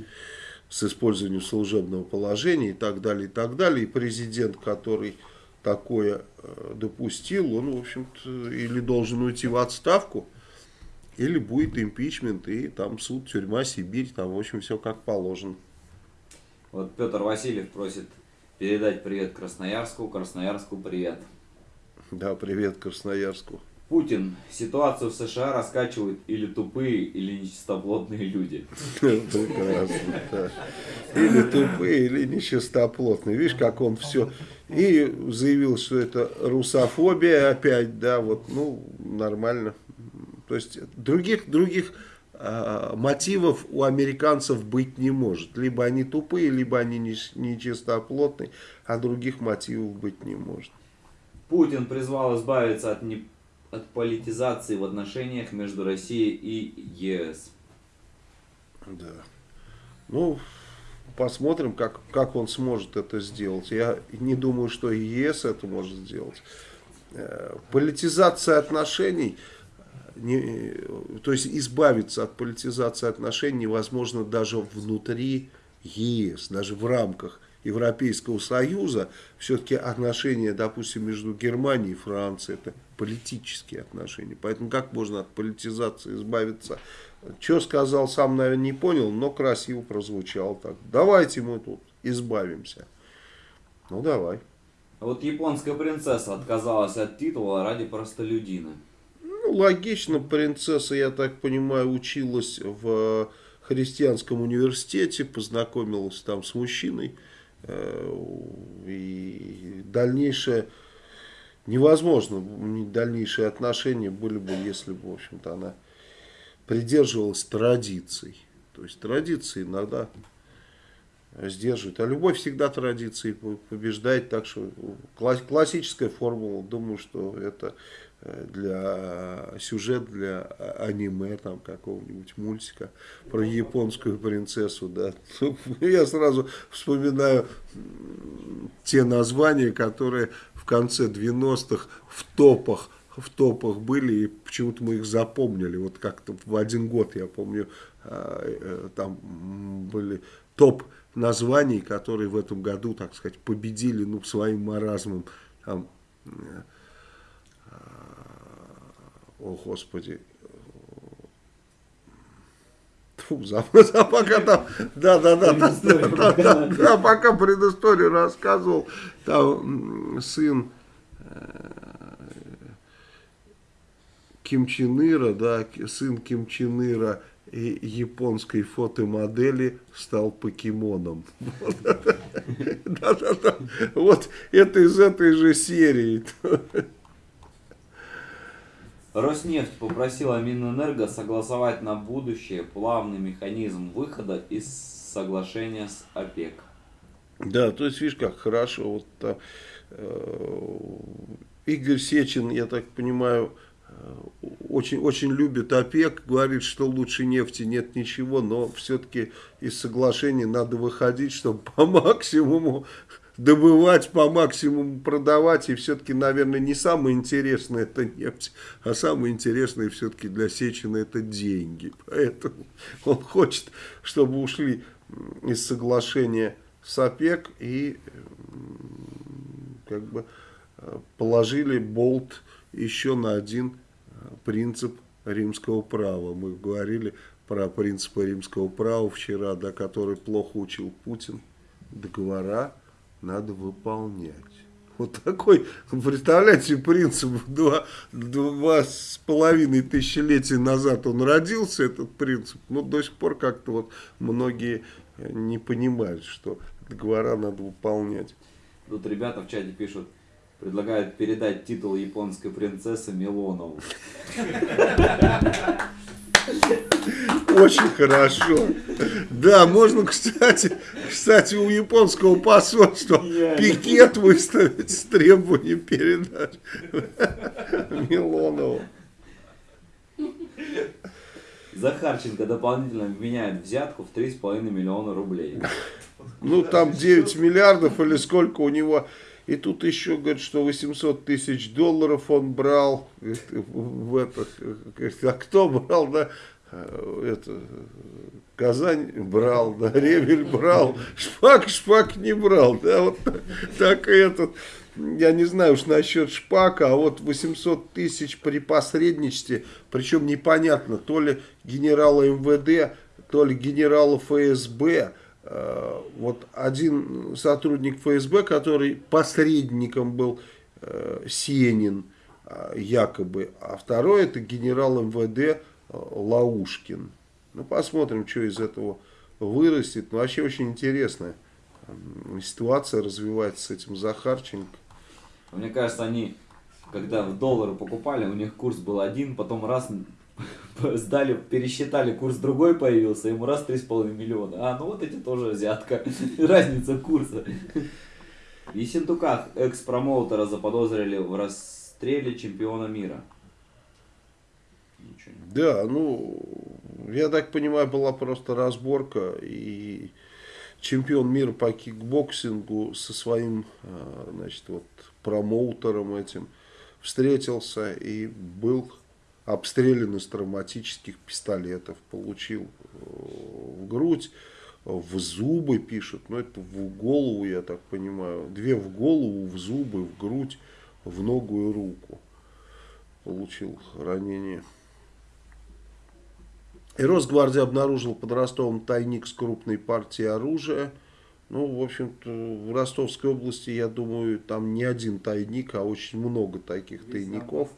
[SPEAKER 1] с использованием служебного положения и так далее, и так далее. И президент, который такое э, допустил, он, в общем-то, или должен уйти в отставку, или будет импичмент, и там суд, тюрьма, Сибирь, там, в общем, все как положено.
[SPEAKER 2] Вот Петр Васильев просит передать привет Красноярску, Красноярску привет.
[SPEAKER 1] Да, привет Красноярску.
[SPEAKER 2] Путин. Ситуацию в США раскачивают или тупые, или нечистоплотные люди.
[SPEAKER 1] Прекрасно, Или тупые, или нечистоплотные. Видишь, как он все... И заявил, что это русофобия опять, да, вот, ну, нормально. То есть других, других э, мотивов у американцев быть не может. Либо они тупые, либо они нечистоплотные, а других мотивов быть не может.
[SPEAKER 2] Путин призвал избавиться от не от политизации в отношениях между Россией и ЕС.
[SPEAKER 1] Да. Ну, посмотрим, как, как он сможет это сделать. Я не думаю, что и ЕС это может сделать. Э, политизация отношений, не, то есть избавиться от политизации отношений невозможно даже внутри ЕС, даже в рамках Европейского Союза, все-таки отношения, допустим, между Германией и Францией, это политические отношения. Поэтому как можно от политизации избавиться? Что сказал, сам, наверное, не понял, но красиво прозвучал так. Давайте мы тут избавимся. Ну, давай.
[SPEAKER 2] А вот японская принцесса отказалась от титула ради простолюдина.
[SPEAKER 1] Ну, логично, принцесса, я так понимаю, училась в христианском университете, познакомилась там с мужчиной, Э, и дальнейшее невозможно, дальнейшие отношения были бы, если бы, в общем-то, она придерживалась традиций. То есть традиции иногда сдерживают. А любовь всегда традиции побеждает. Так что классическая формула, думаю, что это э, для сюжет для аниме там какого-нибудь мультика про японскую принцессу да я сразу вспоминаю те названия которые в конце 90-х в топах в топах были, и почему-то мы их запомнили. Вот как-то в один год, я помню, а, э, там были топ названий, которые в этом году, так сказать, победили ну, своим маразмом. Там, э, о, Господи, Фу, за, пока там, да, да, да, да, да, да, да, да, пока предысторию рассказывал, там сын э, Ким Чен Ира, да, сын Ким Чен Ира и японской фотомодели стал покемоном. Вот это из этой же серии.
[SPEAKER 2] Роснефть попросила Минэнерго согласовать на будущее плавный механизм выхода из соглашения с ОПЕК.
[SPEAKER 1] Да, то есть, видишь, как хорошо. Вот, э, Игорь Сечин, я так понимаю, очень, очень любит ОПЕК, говорит, что лучше нефти нет ничего, но все-таки из соглашения надо выходить, чтобы по максимуму добывать, по максимуму продавать, и все-таки, наверное, не самое интересное это нефть, а самое интересное все-таки для Сечина это деньги. Поэтому он хочет, чтобы ушли из соглашения с ОПЕК и как бы положили болт еще на один принцип римского права. Мы говорили про принципы римского права вчера, да, который плохо учил Путин. Договора надо выполнять. Вот такой, представляете, принцип два, два с половиной тысячелетия назад он родился, этот принцип. Но до сих пор как-то вот многие э, не понимают, что договора надо выполнять.
[SPEAKER 2] Тут ребята в чате пишут, предлагают передать титул японской принцессы Милонову.
[SPEAKER 1] Очень хорошо. Да, можно, кстати, кстати, у японского посольства пикет выставить с требованием передать Милонову.
[SPEAKER 2] Захарченко дополнительно обменяет взятку в 3,5 миллиона рублей.
[SPEAKER 1] Ну, там 9 миллиардов или сколько у него и тут еще говорит, что 800 тысяч долларов он брал. В это, а кто брал, да? Это, Казань брал, да, Ревель брал, Шпак, Шпак не брал, да, вот так и этот, я не знаю уж насчет Шпака, а вот 800 тысяч при посредничестве, причем непонятно, то ли генерала МВД, то ли генерала ФСБ, вот один сотрудник ФСБ, который посредником был э, Сенин, э, якобы, а второй это генерал МВД Лаушкин. Ну, посмотрим, что из этого вырастет. Ну, вообще очень интересная ситуация развивается с этим Захарченко.
[SPEAKER 2] Мне кажется, они, когда в доллары покупали, у них курс был один, потом раз сдали, пересчитали, курс другой появился, ему раз 3,5 миллиона. А, ну вот эти тоже взятка. Разница курса. В Ессентуках экс-промоутера заподозрили в расстреле чемпиона мира.
[SPEAKER 1] Да, ну, я так понимаю, была просто разборка, и чемпион мира по кикбоксингу со своим, а, значит, вот промоутером этим встретился и был обстрелян из травматических пистолетов, получил э, в грудь, в зубы пишут, но это в голову, я так понимаю, две в голову, в зубы, в грудь, в ногу и руку получил ранение. И Росгвардия обнаружил под Ростовом тайник с крупной партией оружия. Ну, в общем-то, в Ростовской области, я думаю, там не один тайник, а очень много таких тайников.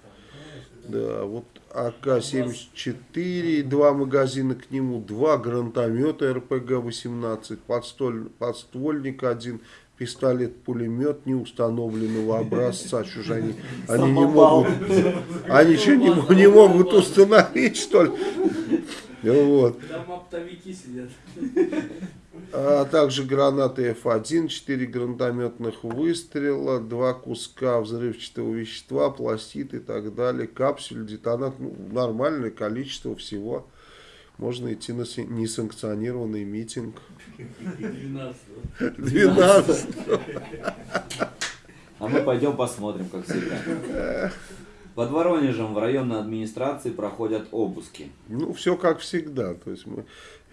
[SPEAKER 1] Да, вот АК-74, два магазина к нему, два гранатомета РПГ-18, подствольник один, пистолет-пулемет неустановленного образца. Что же они, они не могут, они что, не, не могут установить, что ли? Вот.
[SPEAKER 7] Там оптовики сидят.
[SPEAKER 1] А также гранаты F1, 4 гранатометных выстрела, 2 куска взрывчатого вещества, пластид и так далее, капсуль, детонат, ну, нормальное количество всего. Можно идти на несанкционированный митинг.
[SPEAKER 7] 12
[SPEAKER 1] 12.
[SPEAKER 2] А мы пойдем посмотрим, как всегда. Под Воронежем в районной администрации проходят обыски.
[SPEAKER 1] Ну, все как всегда. То есть мы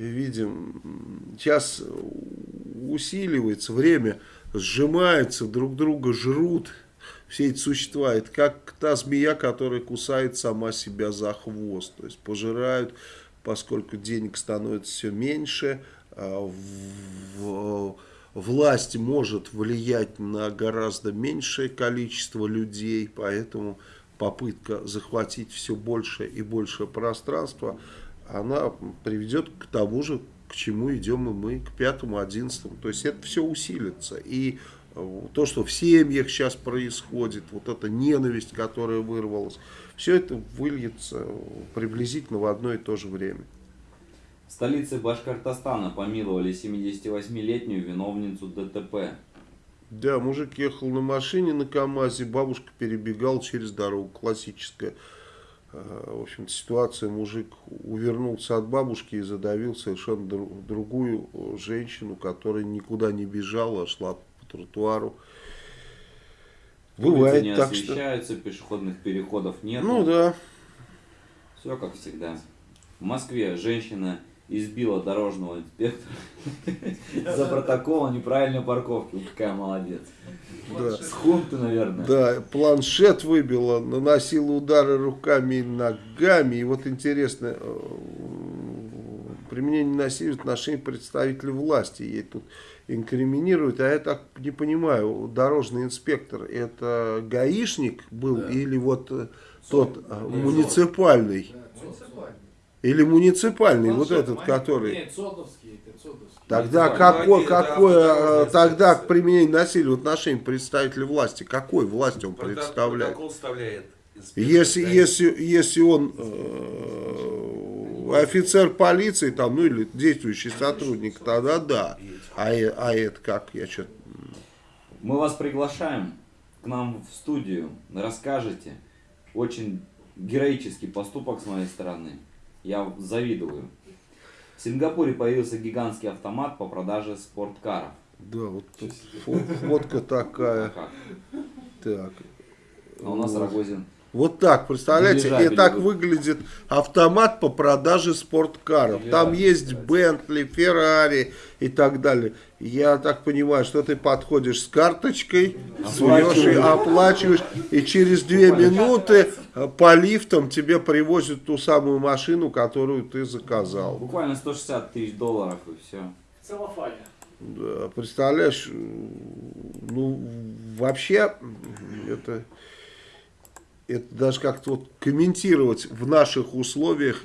[SPEAKER 1] видим, сейчас усиливается время, сжимается, друг друга жрут все эти существа. Это как та змея, которая кусает сама себя за хвост. То есть пожирают, поскольку денег становится все меньше, а власть может влиять на гораздо меньшее количество людей, поэтому попытка захватить все больше и больше пространства, она приведет к тому же, к чему идем и мы, к пятому, одиннадцатому. То есть это все усилится. И э, то, что в семьях сейчас происходит, вот эта ненависть, которая вырвалась, все это выльется приблизительно в одно и то же время.
[SPEAKER 2] В столице Башкортостана помиловали 78-летнюю виновницу ДТП.
[SPEAKER 1] Да, мужик ехал на машине на КАМАЗе, бабушка перебегала через дорогу, классическая. Э, В общем-то, ситуация, мужик увернулся от бабушки и задавил совершенно дру- другую э, женщину, которая никуда не бежала, а шла по тротуару.
[SPEAKER 2] Улицы
[SPEAKER 1] Бывает
[SPEAKER 2] не
[SPEAKER 1] так, что...
[SPEAKER 2] освещаются, пешеходных переходов нет.
[SPEAKER 1] Ну да,
[SPEAKER 2] Все как всегда. В Москве женщина избила дорожного инспектора за протокол о неправильной парковке. Вот Какая молодец.
[SPEAKER 1] да.
[SPEAKER 2] С хунты, наверное.
[SPEAKER 1] Да, планшет выбила, наносила удары руками и ногами. И вот интересно, э, применение насилия в отношении представителей власти. Ей тут инкриминируют. А я так не понимаю, дорожный инспектор это гаишник был или вот э, тот э, муниципальный? Или муниципальный, вот этот, который...
[SPEAKER 7] Нет, Сотовский, это Сотовский.
[SPEAKER 1] Тогда какой, какое, э,
[SPEAKER 5] автодорожная
[SPEAKER 1] тогда к применению насилия в отношении представителя власти, какой власти он
[SPEAKER 5] Протокол-
[SPEAKER 1] представляет?
[SPEAKER 5] Протокол
[SPEAKER 1] Если, если, если он э, офицер полиции, там, ну или действующий сотрудник, тогда да. А, э- а это как? Я что
[SPEAKER 2] Мы вас приглашаем к нам в студию. Расскажете. Очень героический поступок с моей стороны. Я завидую. В Сингапуре появился гигантский автомат по продаже спорткаров.
[SPEAKER 1] Да, вот тут фо- фотка такая. Так.
[SPEAKER 2] А у нас
[SPEAKER 1] Вот.
[SPEAKER 2] Рогозин.
[SPEAKER 1] Вот так, представляете, и
[SPEAKER 2] Дирижабель
[SPEAKER 1] так выглядит автомат по продаже спорткаров. Там есть Бентли, Феррари и так далее. Я так понимаю, что ты подходишь с карточкой, суешь и оплачиваешь, и через две минуты э, по лифтам тебе привозят ту самую машину, которую ты заказал.
[SPEAKER 2] Буквально 160 тысяч долларов и все.
[SPEAKER 4] Целлофане.
[SPEAKER 1] Да, представляешь, ну вообще это, это даже как-то вот комментировать в наших условиях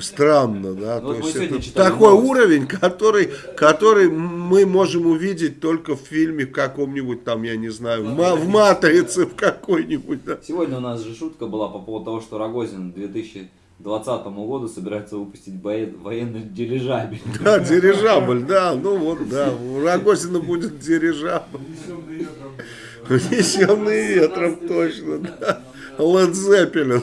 [SPEAKER 1] странно, да,
[SPEAKER 2] Ну,
[SPEAKER 1] то есть это такой
[SPEAKER 2] новость.
[SPEAKER 1] уровень, который, который мы можем увидеть только в фильме в каком-нибудь там, я не знаю, в, ма- в матрице в какой-нибудь, да.
[SPEAKER 2] Сегодня у нас же шутка была по поводу того, что Рогозин к 2020 году собирается выпустить военный дирижабель.
[SPEAKER 1] Да, дирижабль, да, ну вот, да, у Рогозина будет дирижабль.
[SPEAKER 6] Унесенный ветром,
[SPEAKER 1] точно, да. Led Zeppelin.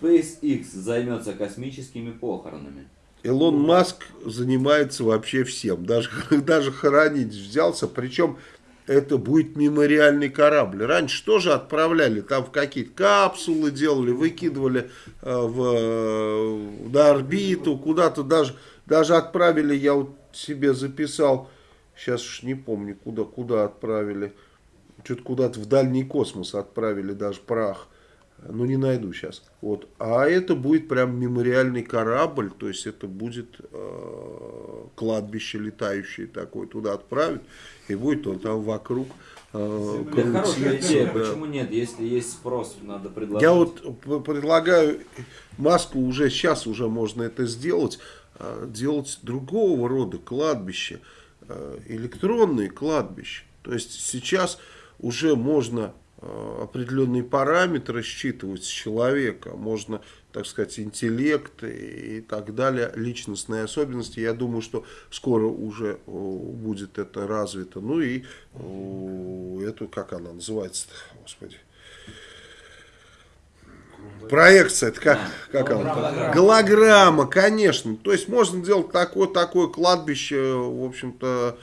[SPEAKER 2] SpaceX займется космическими похоронами.
[SPEAKER 1] Илон Маск занимается вообще всем, даже, даже хоронить взялся, причем это будет мемориальный корабль. Раньше тоже отправляли, там в какие-то капсулы делали, выкидывали э, в, э, на орбиту, куда-то даже, даже отправили, я вот себе записал, сейчас уж не помню, куда, куда отправили, что-то куда-то в дальний космос отправили даже прах. Ну, не найду сейчас. Вот. А это будет прям мемориальный корабль, то есть это будет э, кладбище летающее такое, туда отправить, и будет он там вокруг э,
[SPEAKER 2] хорошая идея,
[SPEAKER 1] да.
[SPEAKER 2] почему нет? Если есть спрос, надо предложить.
[SPEAKER 1] Я вот предлагаю маску уже сейчас уже можно это сделать, а, делать другого рода кладбище. э, электронные кладбища. То есть сейчас уже можно э, определенные параметры считывать с человека, можно, так сказать, интеллект и так далее, личностные особенности. Я думаю, что скоро уже э, будет это развито. Ну и э, эту, как она называется господи, Проекция, это как, как она?
[SPEAKER 2] Голограмма.
[SPEAKER 1] Голограмма, конечно. То есть можно делать такое, такое кладбище, в общем-то,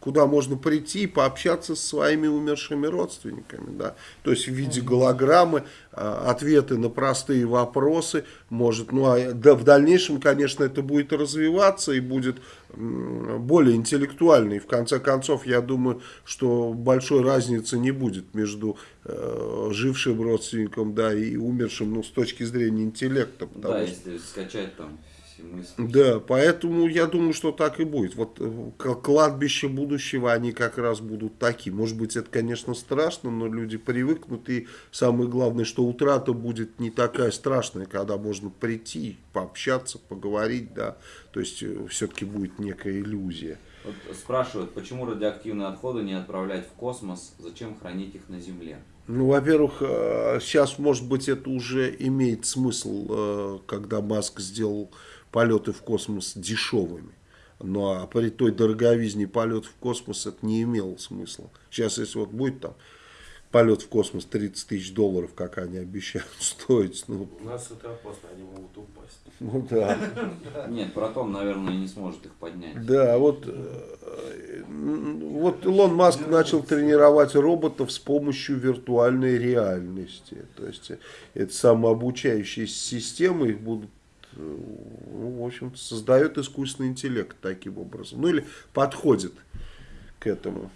[SPEAKER 1] куда можно прийти и пообщаться со своими умершими родственниками. Да? То есть в виде голограммы э, ответы на простые вопросы может, ну а да, в дальнейшем, конечно, это будет развиваться и будет более интеллектуально. И в конце концов, я думаю, что большой разницы не будет между э, жившим родственником да, и умершим ну, с точки зрения интеллекта.
[SPEAKER 2] Да,
[SPEAKER 1] что-
[SPEAKER 2] если скачать там мысли.
[SPEAKER 1] да, поэтому я думаю, что так и будет. Вот э, к- кладбища будущего, они как раз будут такие. Может быть, это, конечно, страшно, но люди привыкнут. И самое главное, что утрата будет не такая страшная, когда можно прийти, пообщаться, поговорить, да. То есть, все-таки будет некая иллюзия.
[SPEAKER 2] Вот спрашивают, почему радиоактивные отходы не отправлять в космос, зачем хранить их на Земле?
[SPEAKER 1] Ну, во-первых, э, сейчас, может быть, это уже имеет смысл, э, когда Маск сделал полеты в космос дешевыми. Ну, а при той дороговизне полет в космос это не имело смысла. Сейчас, если вот будет там полет в космос 30 тысяч долларов, как они обещают стоить, ну,
[SPEAKER 8] У нас это опасно, они могут упасть.
[SPEAKER 1] ну да.
[SPEAKER 2] Нет, Протон, наверное, не сможет их поднять.
[SPEAKER 1] Да, вот, э, вот Илон Маск начал тренировать роботов с помощью виртуальной реальности. То есть э, это самообучающиеся системы, их будут, ну, в общем создает искусственный интеллект таким образом. Ну или подходит к этому.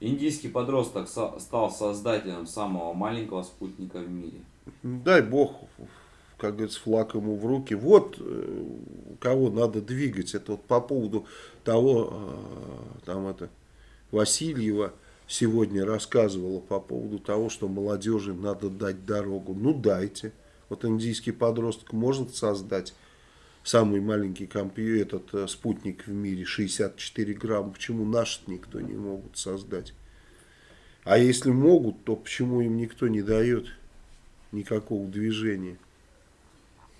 [SPEAKER 2] Индийский подросток со- стал создателем самого маленького спутника в мире.
[SPEAKER 1] Дай бог, как говорится, флаг ему в руки. Вот э, кого надо двигать. Это вот по поводу того, э, там это, Васильева сегодня рассказывала по поводу того, что молодежи надо дать дорогу. Ну дайте. Вот индийский подросток может создать самый маленький компьютер, этот э, спутник в мире, 64 грамма. Почему наш никто не могут создать? А если могут, то почему им никто не дает никакого движения?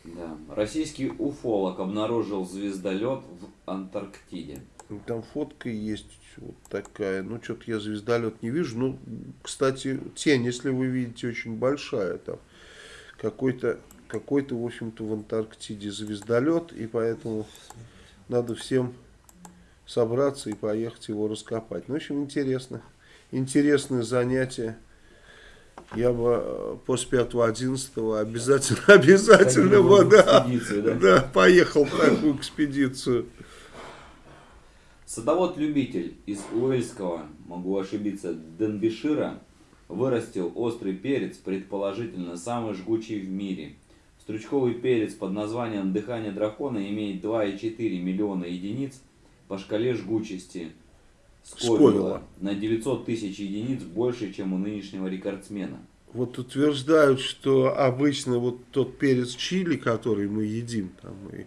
[SPEAKER 2] Да. Российский уфолог обнаружил звездолет в Антарктиде.
[SPEAKER 1] Ну, Там фотка есть вот такая. Ну, что-то я звездолет не вижу. Ну, кстати, тень, если вы видите, очень большая там. Какой-то, какой-то, в общем-то, в Антарктиде звездолет. И поэтому надо всем собраться и поехать его раскопать. Ну, в общем, интересно. Интересное занятие. Я бы э, после 5-11 обязательно, обязательно бы, да,
[SPEAKER 2] да?
[SPEAKER 1] да, поехал в такую экспедицию.
[SPEAKER 2] Садовод-любитель из Уэльского, могу ошибиться, Денбишира, вырастил острый перец, предположительно самый жгучий в мире. Стручковый перец под названием «Дыхание дракона» имеет 2,4 миллиона единиц по шкале жгучести.
[SPEAKER 1] Сковилла
[SPEAKER 2] на 900 тысяч единиц больше, чем у нынешнего рекордсмена.
[SPEAKER 1] Вот утверждают, что обычно вот тот перец чили, который мы едим там и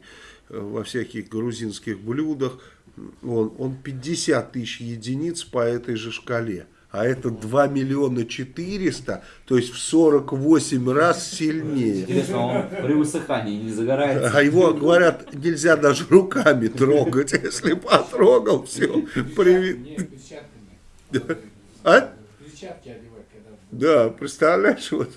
[SPEAKER 1] э, во всяких грузинских блюдах, он, он 50 тысяч единиц по этой же шкале. А это 2 миллиона 400, то есть в 48 раз сильнее.
[SPEAKER 2] Интересно, он при высыхании не загорается?
[SPEAKER 1] А его, говорят, нельзя даже руками трогать. Если потрогал, все, привет. А?
[SPEAKER 6] Перчатки одевать, когда...
[SPEAKER 1] Да, представляешь, вот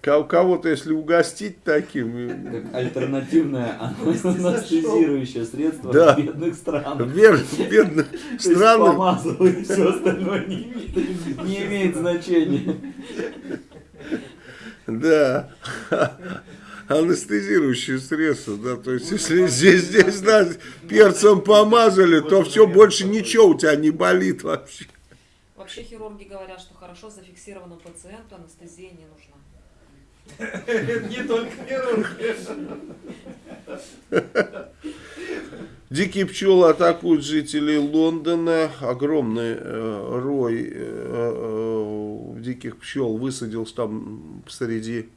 [SPEAKER 1] кого-то, если угостить таким, э,
[SPEAKER 2] Как альтернативное анестезирующее средство
[SPEAKER 1] Да.
[SPEAKER 2] в бедных странах.
[SPEAKER 1] вер- бедных странах,
[SPEAKER 2] все остальное не имеет, не имеет значения.
[SPEAKER 1] да, анестезирующие средства, да, то есть если здесь, здесь да, перцем помазали, то все, больше ничего у тебя не болит вообще.
[SPEAKER 9] Вообще хирурги говорят, что хорошо зафиксированному пациенту анестезия не нужна.
[SPEAKER 7] Не только хирурги.
[SPEAKER 1] Дикие пчелы атакуют жителей Лондона. Огромный э, рой э, э, диких пчел высадился там посреди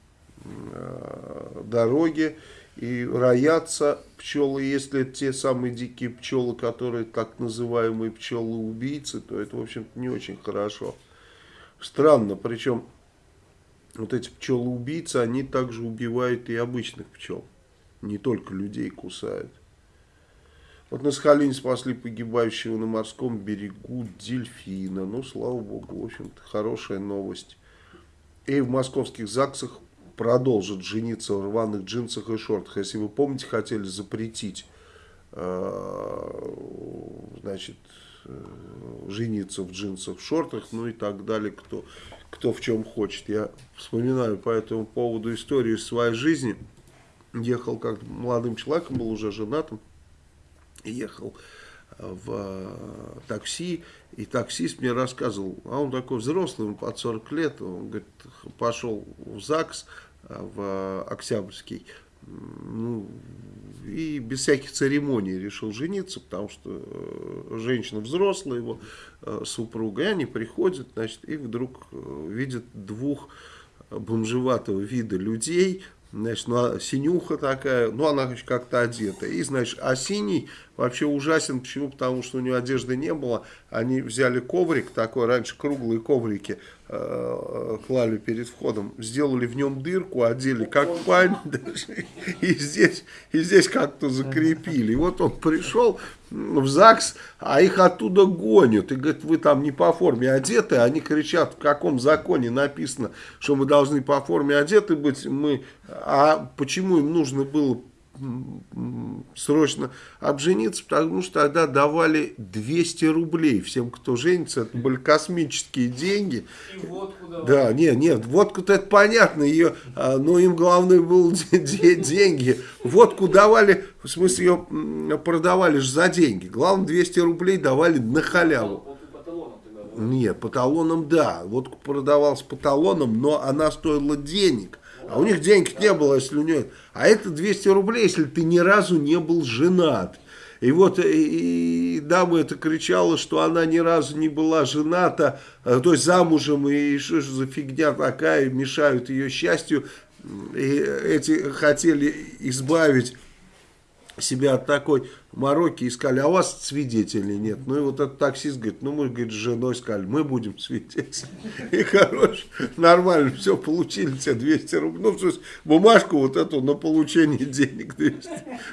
[SPEAKER 1] э, дороги. и роятся пчелы, если те самые дикие пчелы, которые так называемые пчелы-убийцы, то это, в общем-то, не очень хорошо. Странно, причем вот эти пчелы-убийцы, они также убивают и обычных пчел, не только людей кусают. Вот на Сахалине спасли погибающего на морском берегу дельфина. Ну, слава богу, в общем-то, хорошая новость. И в московских ЗАГСах продолжат жениться в рваных джинсах и шортах. Если вы помните, хотели запретить э, значит, э, жениться в джинсах, в шортах, ну и так далее, кто, кто в чем хочет. Я вспоминаю по этому поводу историю своей жизни. Ехал как молодым человеком, был уже женатым ехал э, в э, такси, и таксист мне рассказывал, а он такой взрослый, ему под 40 лет, он говорит, пошел в ЗАГС, э, в Октябрьский, ну, и без всяких церемоний решил жениться, потому что женщина взрослая, его супруга, и они приходят, значит, и вдруг видят двух бомжеватого вида людей, Значит, ну, а синюха такая, ну, она как-то одета. И, значит, а синий вообще ужасен. Почему? Потому что у нее одежды не было. Они взяли коврик такой, раньше круглые коврики э, клали перед входом. Сделали в нем дырку, одели как пань. И здесь, и здесь как-то закрепили. И вот он пришел в ЗАГС, а их оттуда гонят. И говорит, вы там не по форме одеты. Они кричат, в каком законе написано, что мы должны по форме одеты быть. Мы, а почему им нужно было срочно обжениться, потому что тогда давали 200 рублей всем, кто женится. Это были космические деньги.
[SPEAKER 7] И водку давали.
[SPEAKER 1] Да, нет, нет, водку-то это понятно, ее, а, но им главное было деньги. Водку давали, в смысле ее продавали же за деньги. Главное 200 рублей давали на халяву. Нет, по талонам да, водку продавалась по талонам, но она стоила денег. А у них денег не было, если у нее... А это 200 рублей, если ты ни разу не был женат. И вот и, и дама это кричала, что она ни разу не была жената, э, то есть замужем, и что же за фигня такая, мешают ее счастью. И эти хотели избавить себя от такой мороки, искали, а у вас свидетелей нет. Ну и вот этот таксист говорит, ну мы, говорит, с женой сказали, мы будем свидетель. И, короче, нормально, все, получили тебе 200 рублей. Ну, то есть бумажку вот эту на получение денег 200.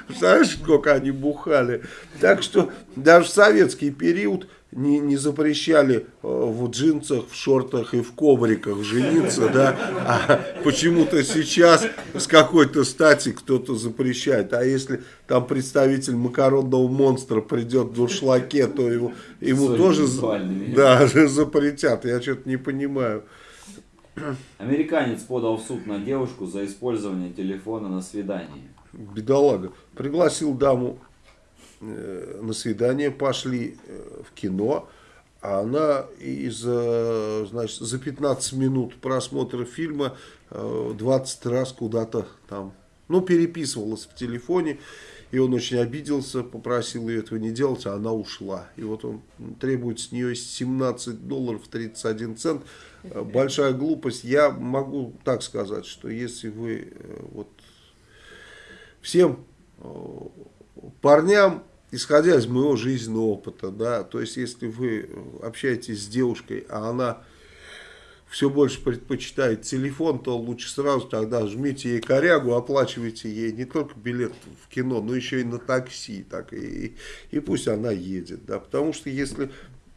[SPEAKER 1] Представляешь, сколько они бухали. Так что даже советский период не, не запрещали э, в джинсах, в шортах и в ковриках жениться, да, а почему-то сейчас с какой-то стати кто-то запрещает, а если там представитель макаронного монстра придет в дуршлаке, то его, ему тоже да, запретят, я что-то не понимаю.
[SPEAKER 2] Американец подал в суд на девушку за использование телефона на свидании.
[SPEAKER 1] Бедолага. Пригласил даму на свидание, пошли э, в кино, а она из, значит, за 15 минут просмотра фильма 20 э, раз куда-то там, ну, переписывалась в телефоне, и он очень обиделся, попросил ее этого не делать, а она ушла. И вот он требует с нее 17 долларов 31 цент. Большая глупость. Я могу так сказать, что если вы вот всем парням исходя из моего жизненного опыта, да, то есть если вы общаетесь с девушкой, а она все больше предпочитает телефон, то лучше сразу тогда жмите ей корягу, оплачивайте ей не только билет в кино, но еще и на такси, так и, и пусть она едет, да, потому что если,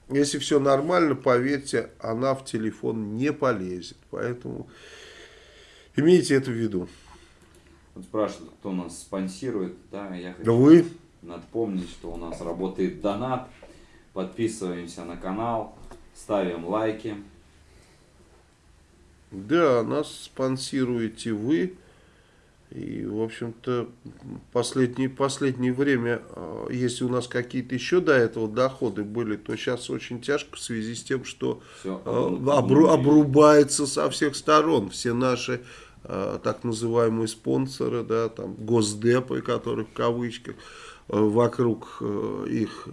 [SPEAKER 1] если все нормально, поверьте, она в телефон не полезет, поэтому имейте это в виду.
[SPEAKER 2] Вот спрашивают, кто нас спонсирует, да, я хочу...
[SPEAKER 1] Да вы...
[SPEAKER 2] Надо помнить, что у нас работает донат. Подписываемся на канал, ставим лайки.
[SPEAKER 1] Да, нас спонсируете вы. И, в общем-то, последнее, последнее время, а, если у нас какие-то еще до этого доходы были, то сейчас очень тяжко в связи с тем, что Все, а, обру, обрубается со всех сторон. Все наши а, так называемые спонсоры, да, там, госдепы, которые в кавычках, вокруг э, их э,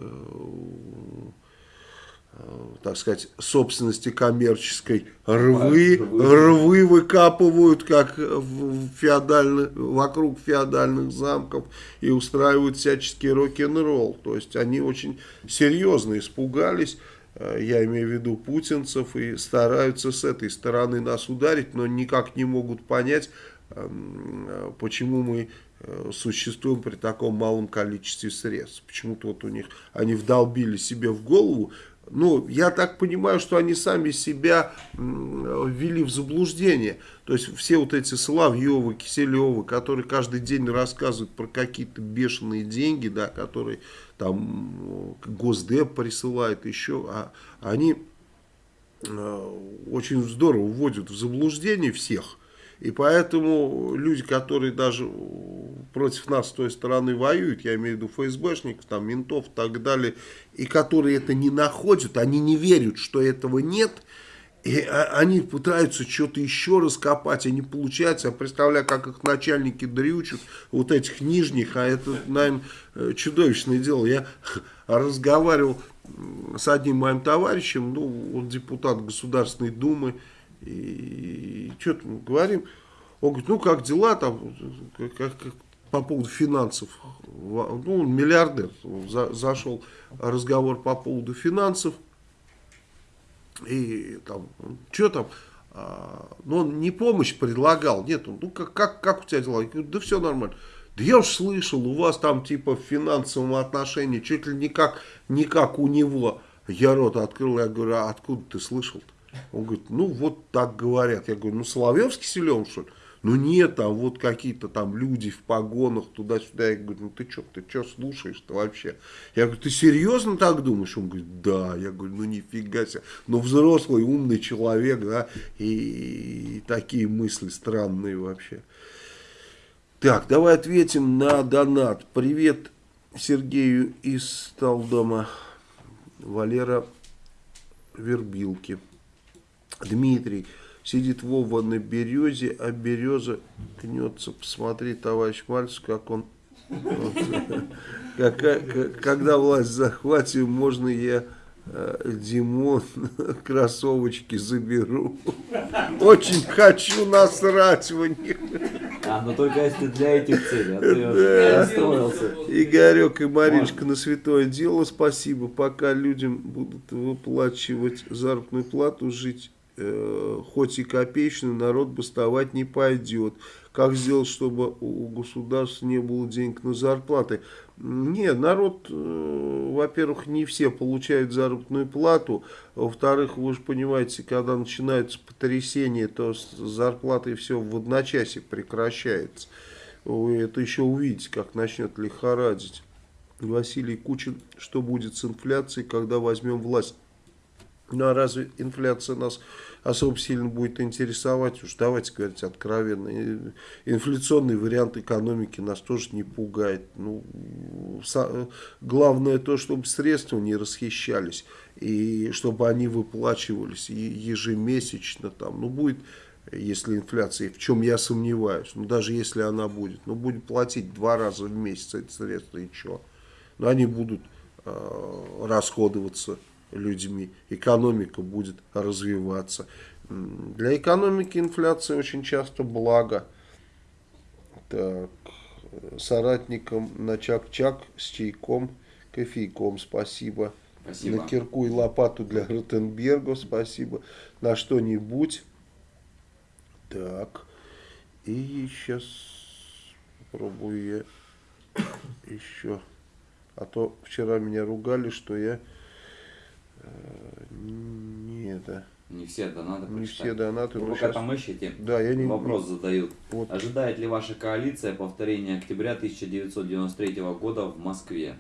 [SPEAKER 1] так сказать, собственности коммерческой рвы,
[SPEAKER 2] рвы.
[SPEAKER 1] рвы выкапывают, как в феодальных, вокруг феодальных замков, и устраивают всяческий рок-н-ролл. То есть они очень серьезно испугались, э, я имею в виду путинцев, и стараются с этой стороны нас ударить, но никак не могут понять, эм, э, почему мы э, существуем при таком малом количестве средств. Почему-то вот у них, они вдолбили себе в голову, ну, я так понимаю, что они сами себя ввели в заблуждение. То есть все вот эти Соловьевы, Киселевы, которые каждый день рассказывают про какие-то бешеные деньги, да, которые там э, Госдеп присылает еще, а они э, очень здорово вводят в заблуждение всех. И поэтому люди, которые даже против нас с той стороны воюют, я имею в виду ФСБшников, там, ментов и так далее, и которые это не находят, они не верят, что этого нет, и а- они пытаются что-то еще раскопать, а не получается. Я представляю, как их начальники дрючат, вот этих нижних, а это, наверное, э, чудовищное дело. Я разговаривал с одним моим товарищем, ну, он депутат Государственной Думы, и что-то мы говорим, он говорит, ну как дела там, как, как- по поводу финансов, ну он миллиардер, За- зашел разговор по поводу финансов, и там, что там, а, ну он не помощь предлагал, нет, он, ну как, как, как у тебя дела? Я говорю, да все нормально. Да я уж слышал, у вас там типа в финансовом отношении чуть ли не как, не как у него. Я рот открыл, я говорю, а откуда ты слышал-то? Он говорит, ну вот так говорят. Я говорю, ну Соловьевский силен что ли? Ну нет, там вот какие-то там люди в погонах туда-сюда. Я говорю, ну ты что, ты что слушаешь-то вообще? Я говорю, ты серьезно так думаешь? Он говорит, да. Я говорю, ну нифига себе. Ну взрослый, умный человек, да, и, и такие мысли странные вообще. Так, давай ответим на донат. Привет Сергею из Талдома. Валера Вербилки. Дмитрий. Сидит Вова на березе, а береза гнется. Посмотри, товарищ Мальцев, как он... Когда власть захватим, можно я э, Димон кроссовочки заберу. Очень хочу насрать в них.
[SPEAKER 2] А, но только если для этих целей, а расстроился.
[SPEAKER 1] Игорек и Мариночка на святое дело, спасибо. Пока людям будут выплачивать заработную плату, жить э, хоть и копеечную, народ бастовать не пойдет. Как сделать, чтобы у государства не было денег на зарплаты? Не, народ, э, во-первых, не все получают заработную плату. Во-вторых, вы же понимаете, когда начинается потрясение, то с зарплатой все в одночасье прекращается. Вы это еще увидите, как начнет лихорадить. Василий Кучин, что будет с инфляцией, когда возьмем власть? Ну а разве инфляция нас особо сильно будет интересовать? Уж давайте говорить откровенно. Инфляционный вариант экономики нас тоже не пугает. Ну, главное то, чтобы средства не расхищались. И чтобы они выплачивались ежемесячно. Там, ну будет, если инфляция, в чем я сомневаюсь. Ну даже если она будет. Ну будем платить два раза в месяц эти средства и что? Но они будут э, расходоваться людьми, экономика будет развиваться. Для экономики инфляция очень часто благо. Так, соратникам на чак-чак с чайком, кофейком, спасибо.
[SPEAKER 2] Спасибо.
[SPEAKER 1] На кирку и лопату для Ротенберга, спасибо. На что-нибудь. Так, и сейчас попробую я еще. А то вчера меня ругали, что я не это,
[SPEAKER 2] Не все донаты
[SPEAKER 1] не
[SPEAKER 2] прочитать.
[SPEAKER 1] все донаты.
[SPEAKER 2] Вы пока
[SPEAKER 1] щас-
[SPEAKER 2] там ищете,
[SPEAKER 1] Да, я не
[SPEAKER 2] вопрос задают.
[SPEAKER 1] Вот.
[SPEAKER 2] Ожидает ли ваша коалиция повторения октября 1993 года в Москве?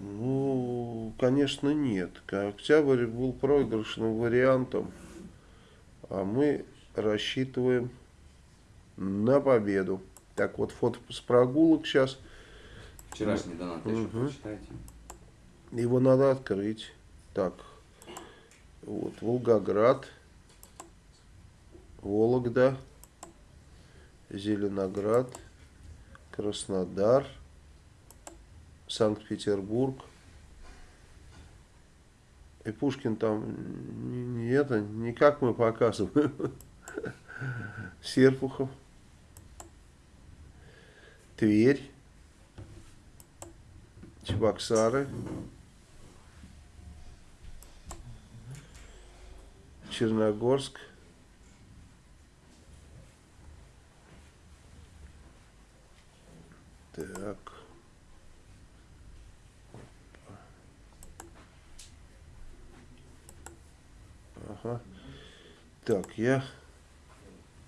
[SPEAKER 1] Ну, конечно, нет. Октябрь был проигрышным вариантом, а мы рассчитываем на победу. Так вот, фото с прогулок сейчас.
[SPEAKER 2] Вчерашний донат еще
[SPEAKER 1] Мгм.
[SPEAKER 2] прочитайте.
[SPEAKER 1] Его надо открыть. Так, вот, Волгоград, Вологда, Зеленоград, Краснодар, Санкт-Петербург, И Пушкин там не, не это, не мы показываем. Серпухов. Тверь. Чебоксары. Черногорск. Так. Ага. Так, я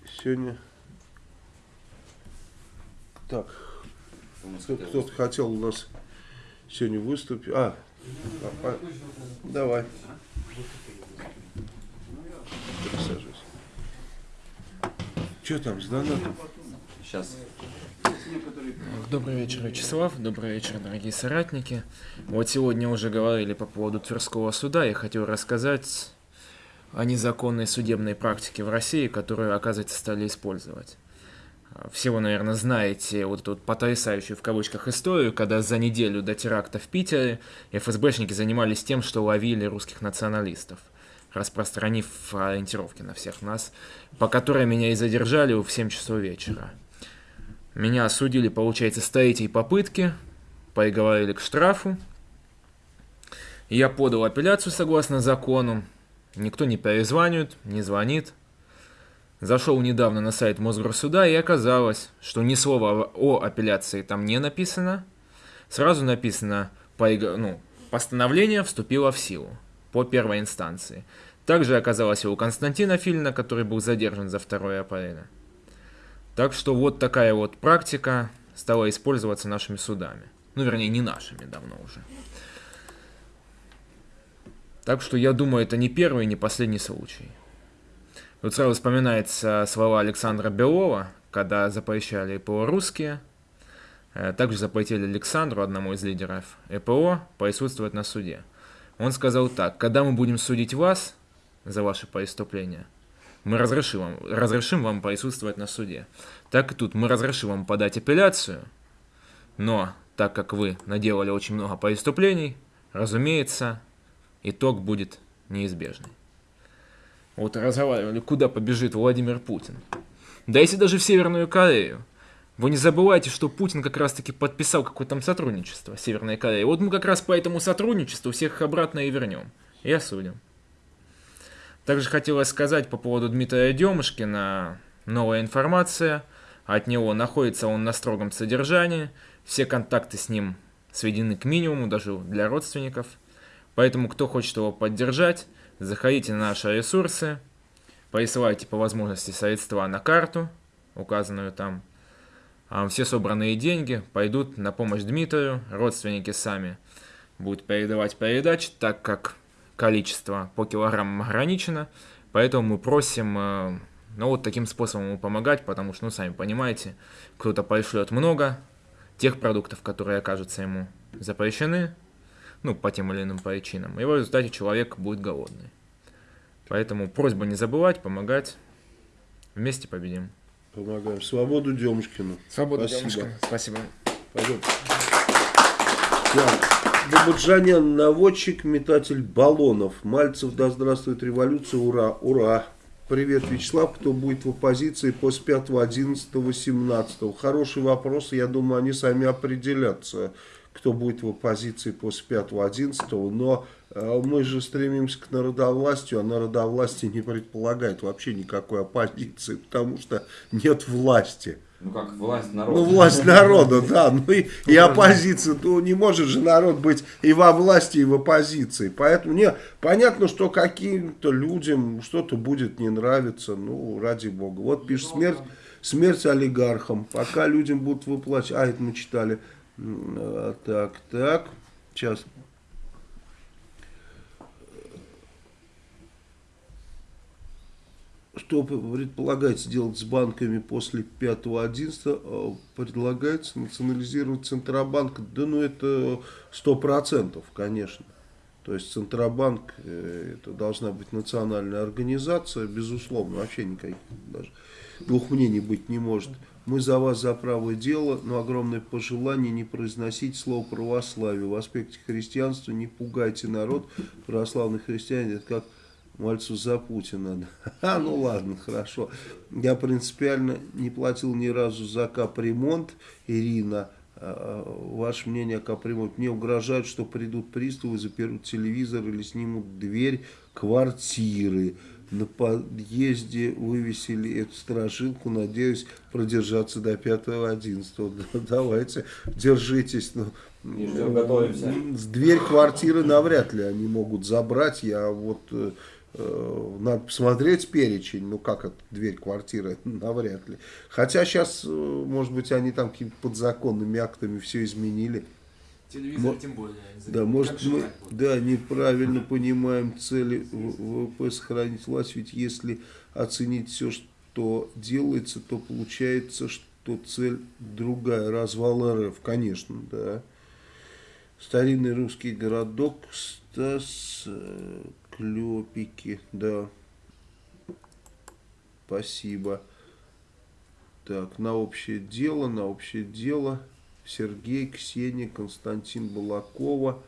[SPEAKER 1] сегодня... Так, кто- кто-то хотел у нас сегодня выступить. А, а, а, давай. Присаживайся. Что там с донатом?
[SPEAKER 2] Сейчас.
[SPEAKER 10] Добрый вечер, Вячеслав. Добрый вечер, дорогие соратники. Вот сегодня уже говорили по поводу Тверского суда. Я хотел рассказать о незаконной судебной практике в России, которую, оказывается, стали использовать. Все вы, наверное, знаете вот эту вот потрясающую в кавычках историю, когда за неделю до теракта в Питере ФСБшники занимались тем, что ловили русских националистов, распространив ориентировки на всех нас, по которой меня и задержали в 7 часов вечера. Меня осудили, получается, с третьей попытки, приговорили к штрафу. Я подал апелляцию согласно закону. Никто не перезванивает, не звонит. Зашел недавно на сайт Мосгорсуда и оказалось, что ни слова о апелляции там не написано. Сразу написано, ну, постановление вступило в силу по первой инстанции. Также оказалось и у Константина Филина, который был задержан за 2 апреля. Так что вот такая вот практика стала использоваться нашими судами. Ну, вернее, не нашими давно уже. Так что я думаю, это не первый и не последний случай. Тут сразу вспоминается слова Александра Белова, когда запрещали ПО русские. Э, Также запретили Александру, одному из лидеров ЭПО, присутствовать на суде. Он сказал так, когда мы будем судить вас за ваши преступления, мы разрешим вам, разрешим вам присутствовать на суде. Так и тут мы разрешим вам подать апелляцию, но так как вы наделали очень много преступлений, разумеется, итог будет неизбежный. Вот разговаривали, куда побежит Владимир Путин. Да если даже в Северную Корею. Вы не забывайте, что Путин как раз-таки подписал какое-то там сотрудничество с Северной Кореей. Вот мы как раз по этому сотрудничеству всех обратно и вернем. И осудим. Также хотелось сказать по поводу Дмитрия Демушкина. Новая информация. От него находится он на строгом содержании. Все контакты с ним сведены к минимуму, даже для родственников. Поэтому, кто хочет его поддержать, заходите на наши ресурсы, присылайте по возможности средства на карту, указанную там. А Все собранные деньги пойдут на помощь Дмитрию, родственники сами будут передавать передачи, так как количество по килограммам ограничено, поэтому мы просим, э, ну вот таким способом ему помогать, потому что, ну сами понимаете, кто-то пришлет много тех продуктов, которые окажутся ему запрещены, ну по тем или иным причинам, и в результате человек будет голодный. Поэтому просьба не забывать, помогать, вместе победим.
[SPEAKER 1] Помогаем. Свободу Демушкину.
[SPEAKER 10] Свобода,
[SPEAKER 1] Спасибо.
[SPEAKER 10] девушка. Спасибо.
[SPEAKER 1] Пойдем. Так. Бабаджанян, наводчик, метатель баллонов. Мальцев, да здравствует революция, ура, ура. Привет, Вячеслав, кто будет в оппозиции после 5, 11, 18? Хороший вопрос, я думаю, они сами определятся, кто будет в оппозиции после 5, 11, но мы же стремимся к народовластию, а народовластие не предполагает вообще никакой оппозиции, потому что нет власти.
[SPEAKER 2] Ну как власть народа.
[SPEAKER 1] Ну, власть народа, да. Ну и, и оппозиция. Ну, не может же народ быть и во власти, и в оппозиции. Поэтому, не, понятно, что каким-то людям что-то будет не нравиться. Ну, ради бога. Вот пишет смерть, смерть олигархам. Пока людям будут выплачивать. А, это мы читали. А, Так, так. Сейчас. Что предполагается делать с банками после 5-11? Предлагается национализировать Центробанк. Да ну это 100%, конечно. То есть Центробанк э, это должна быть национальная организация, безусловно, вообще никаких даже двух мнений быть не может. Мы за вас за правое дело, но огромное пожелание не произносить слово православие. В аспекте христианства не пугайте народ. Православные христиане это как мальцу за Путина. А, ну ладно, хорошо. Я принципиально не платил ни разу за капремонт, Ирина. А, ваше мнение о капремонте? Мне угрожают, что придут приставы, заперут телевизор или снимут дверь квартиры на подъезде вывесили эту стражилку, надеюсь продержаться до 5-11. Давайте, держитесь. Ну,
[SPEAKER 2] ждем, готовимся.
[SPEAKER 1] Дверь квартиры навряд ли они могут забрать. Я вот э, надо посмотреть перечень, ну как это, дверь квартиры, навряд ли. Хотя сейчас, э, может быть, они там какими-то подзаконными актами все изменили.
[SPEAKER 11] Телевизор
[SPEAKER 1] Мо-
[SPEAKER 11] тем более.
[SPEAKER 1] Да, может мы да, неправильно понимаем цели ВВП сохранить власть, ведь если оценить все, что делается, то получается, что цель другая, развал РФ, конечно, да. Старинный русский городок Стас э, Клепики, да. Спасибо. Так, на общее дело, на общее дело. Сергей, Ксения, Константин Балакова,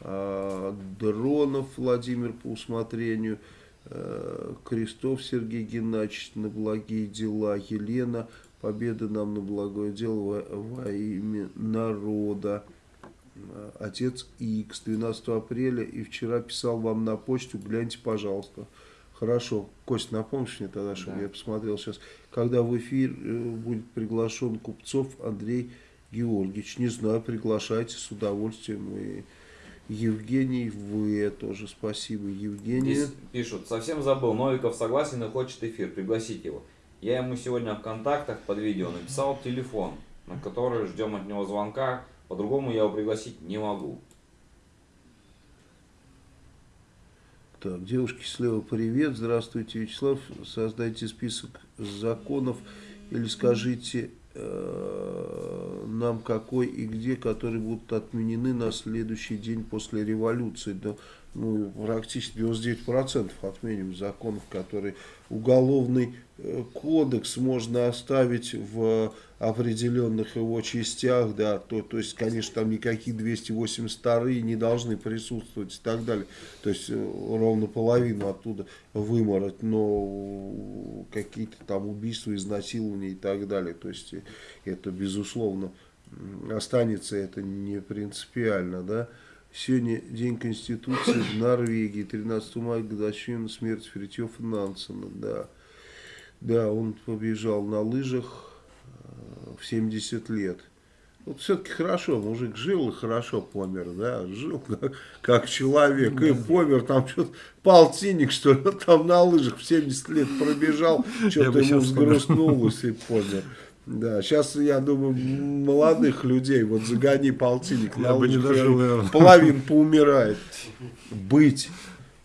[SPEAKER 1] а, Дронов Владимир по усмотрению, э, Крестов Сергей Геннадьевич на благие дела, Елена, победа нам на благое дело во, во имя народа. Отец X, 12 апреля, и вчера писал вам на почту, гляньте, пожалуйста. Хорошо, Кость, напомнишь мне тогда, чтобы
[SPEAKER 2] Да.
[SPEAKER 1] я посмотрел сейчас, когда в эфир э, будет приглашен Купцов Андрей Георгиевич. Не знаю, приглашайте с удовольствием. И Евгений В. тоже спасибо. Евгений.
[SPEAKER 2] Здесь пишут, совсем забыл, Новиков согласен и хочет эфир, пригласить его. Я ему сегодня в контактах под видео написал телефон, на который ждем от него звонка, по-другому я его пригласить не могу.
[SPEAKER 1] Так, девушки слева, привет. Здравствуйте, Вячеслав. Создайте список законов или скажите э, нам какой и где, которые будут отменены на следующий день после революции. Да, ну, практически 99% отменим законов, которые уголовный кодекс можно оставить в определенных его частях, да, то, то есть, конечно, там никакие 282 не должны присутствовать и так далее. То есть, э, ровно половину оттуда вымороть, но какие-то там убийства, изнасилования и так далее. То есть, э, это, безусловно, останется это не принципиально, да. Сегодня День Конституции в Норвегии, 13 мая, годовщина смерти Фритьёфа Нансена, да. Да, он побежал на лыжах э, в 70 лет. Вот все-таки хорошо, мужик жил и хорошо помер, да, жил как, как человек и помер, там что-то полтинник, что ли, там на лыжах в 70 лет пробежал, что-то
[SPEAKER 5] бы
[SPEAKER 1] ему взгрустнулось и помер. Да, сейчас, я думаю, молодых людей, вот загони полтинник на
[SPEAKER 5] Я бы не
[SPEAKER 1] лыжах,
[SPEAKER 5] дожил,
[SPEAKER 1] я-
[SPEAKER 5] наверное.
[SPEAKER 1] половина поумирает. Быть.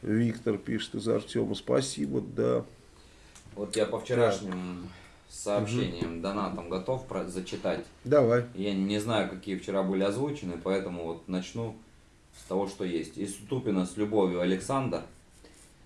[SPEAKER 1] Виктор пишет из Артема, спасибо, да.
[SPEAKER 2] Вот я по вчерашним сообщениям, донатам готов про- зачитать.
[SPEAKER 1] Давай.
[SPEAKER 2] Я не знаю, какие вчера были озвучены, поэтому вот начну с того, что есть. Из Тупина с любовью Александр.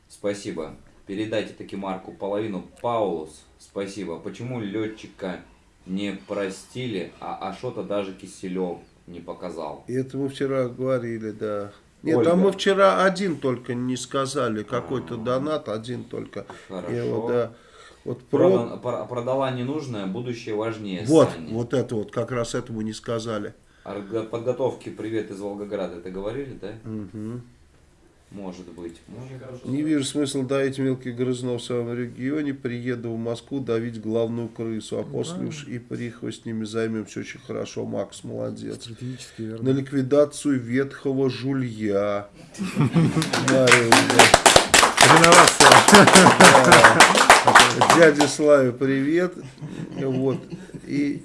[SPEAKER 2] Спасибо. Передайте таки Марку половину. Паулус. Спасибо. Почему летчика не простили, а Ашота даже Киселев не показал?
[SPEAKER 1] И Это мы вчера говорили, да. Нет,
[SPEAKER 2] Ольга.
[SPEAKER 1] там мы вчера один только не сказали, какой-то донат, один только.
[SPEAKER 2] Хорошо.
[SPEAKER 1] Я вот, да, вот про...
[SPEAKER 2] Продан- про- продала ненужное, будущее важнее.
[SPEAKER 1] Вот,
[SPEAKER 2] Сани.
[SPEAKER 1] вот это вот, как раз это мы не сказали.
[SPEAKER 2] Подготовке «Привет из Волгограда» это говорили, да?
[SPEAKER 1] Мгм.
[SPEAKER 2] Может быть. Может.
[SPEAKER 1] Не вижу смысла давить мелких грызунов в своем регионе. Приеду в Москву давить главную крысу, а после уж и прихвостнями с ними займемся очень хорошо. Макс, молодец.
[SPEAKER 5] Стратегически
[SPEAKER 1] На
[SPEAKER 5] верно.
[SPEAKER 1] ликвидацию ветхого жулья. Мария, Дядя Славе, привет. Вот. И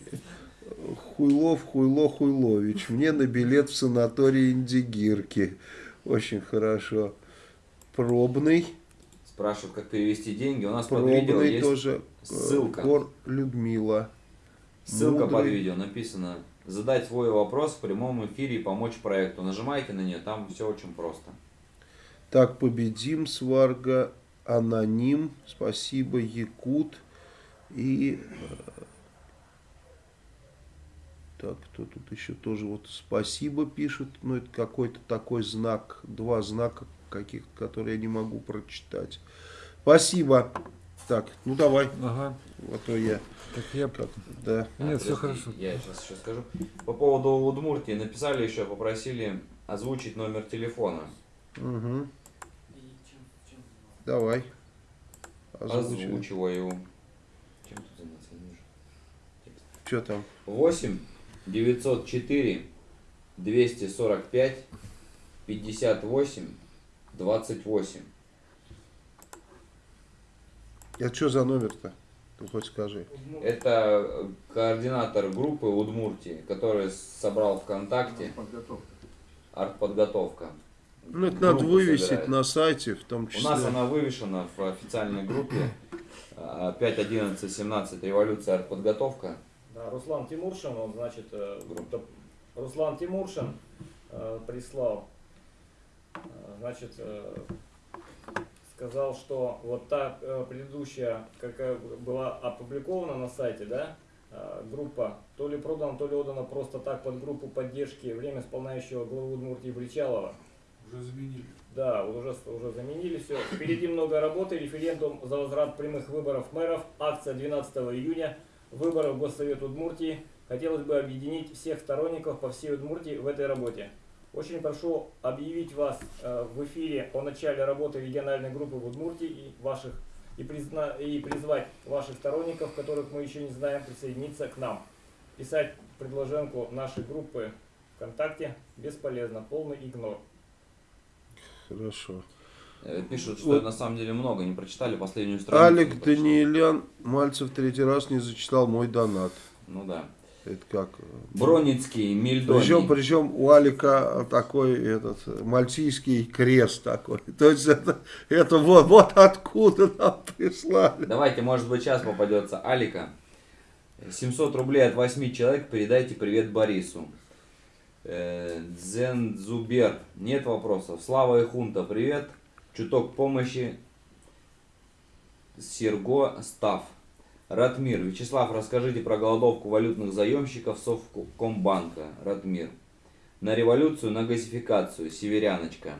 [SPEAKER 1] Хуйлов, Хуйло, Хуйлович. Мне на билет в санаторий Индигирки. Очень хорошо. Пробный.
[SPEAKER 2] Спрашивают, как перевести деньги. У нас под видео
[SPEAKER 1] Пробный
[SPEAKER 2] есть
[SPEAKER 1] тоже. э,
[SPEAKER 2] ссылка.
[SPEAKER 1] Кор Людмила.
[SPEAKER 2] ссылка под
[SPEAKER 1] Мудрый.
[SPEAKER 2] видео. Написано задать свой вопрос в прямом эфире и помочь проекту. Нажимайте на нее, там все очень просто.
[SPEAKER 1] Так, победим, Сварга, Аноним, спасибо, Якут и Так, кто тут еще тоже вот спасибо пишет, ну это какой-то такой знак, два знака каких-то, которые я не могу прочитать. Спасибо. Так, ну давай,
[SPEAKER 11] Ага.
[SPEAKER 1] а то я
[SPEAKER 11] Так я...
[SPEAKER 1] как, да.
[SPEAKER 11] Нет, все хорошо.
[SPEAKER 2] Я сейчас еще скажу. По поводу Удмуртии написали еще, попросили озвучить номер телефона.
[SPEAKER 1] Угу. Давай. Озвучивай.
[SPEAKER 2] Озвучиваю. Чем тут заняться?
[SPEAKER 1] Что там?
[SPEAKER 2] 8 904 245 58 28.
[SPEAKER 1] Это что за номер-то? Ты хоть скажи.
[SPEAKER 2] Это э, координатор группы Удмуртии, который собрал ВКонтакте
[SPEAKER 12] Подготовка.
[SPEAKER 2] артподготовка.
[SPEAKER 1] Ну, это надо вывесить
[SPEAKER 2] собирает.
[SPEAKER 1] на сайте, в том
[SPEAKER 2] У
[SPEAKER 1] числе.
[SPEAKER 2] нас она вывешена в официальной группе а, 5, 11, 17 революция артподготовка.
[SPEAKER 4] Руслан Тимуршин, он, значит, э, группа- Руслан Тимуршин э, прислал, э, значит, э, сказал, что вот та э, предыдущая, какая была опубликована на сайте, да, э, группа, то ли продана, то ли отдана просто так под группу поддержки время исполняющего главу Удмуртии Бричалова.
[SPEAKER 13] Уже заменили.
[SPEAKER 4] Да, уже, уже заменили все. Впереди много работы. Референдум за возврат прямых выборов мэров. Акция 12 июня. Выборы в Госсовет Удмуртии. Хотелось бы объединить всех сторонников по всей Удмуртии в этой работе. Очень прошу объявить вас э, в эфире о начале работы региональной группы в Удмуртии и ваших и, призна- и призвать ваших сторонников, которых мы еще не знаем, присоединиться к нам. Писать предложенку нашей группы ВКонтакте бесполезно, полный игнор.
[SPEAKER 1] Хорошо.
[SPEAKER 2] Э, Пишут, что
[SPEAKER 1] Вот.
[SPEAKER 2] на самом деле много, не прочитали последнюю страницу.
[SPEAKER 1] Алик. Даниэлян Мальцев третий раз не зачитал мой донат.
[SPEAKER 2] Ну да.
[SPEAKER 1] Это как?
[SPEAKER 2] Броницкий, Мильдоний.
[SPEAKER 1] Причем, причем у Алика такой этот мальтийский крест такой. То есть это, это вот, вот откуда нам прислали.
[SPEAKER 2] Давайте, может быть, сейчас попадется Алика. 700 рублей от 8 человек. Передайте привет Борису. Э, Дзензубер. Нет вопросов. Слава и Хунта, привет. Чуток помощи. Серго Став. Ратмир. Вячеслав, расскажите про голодовку валютных заемщиков Совкомбанка. Ратмир. На революцию, на газификацию. Северяночка.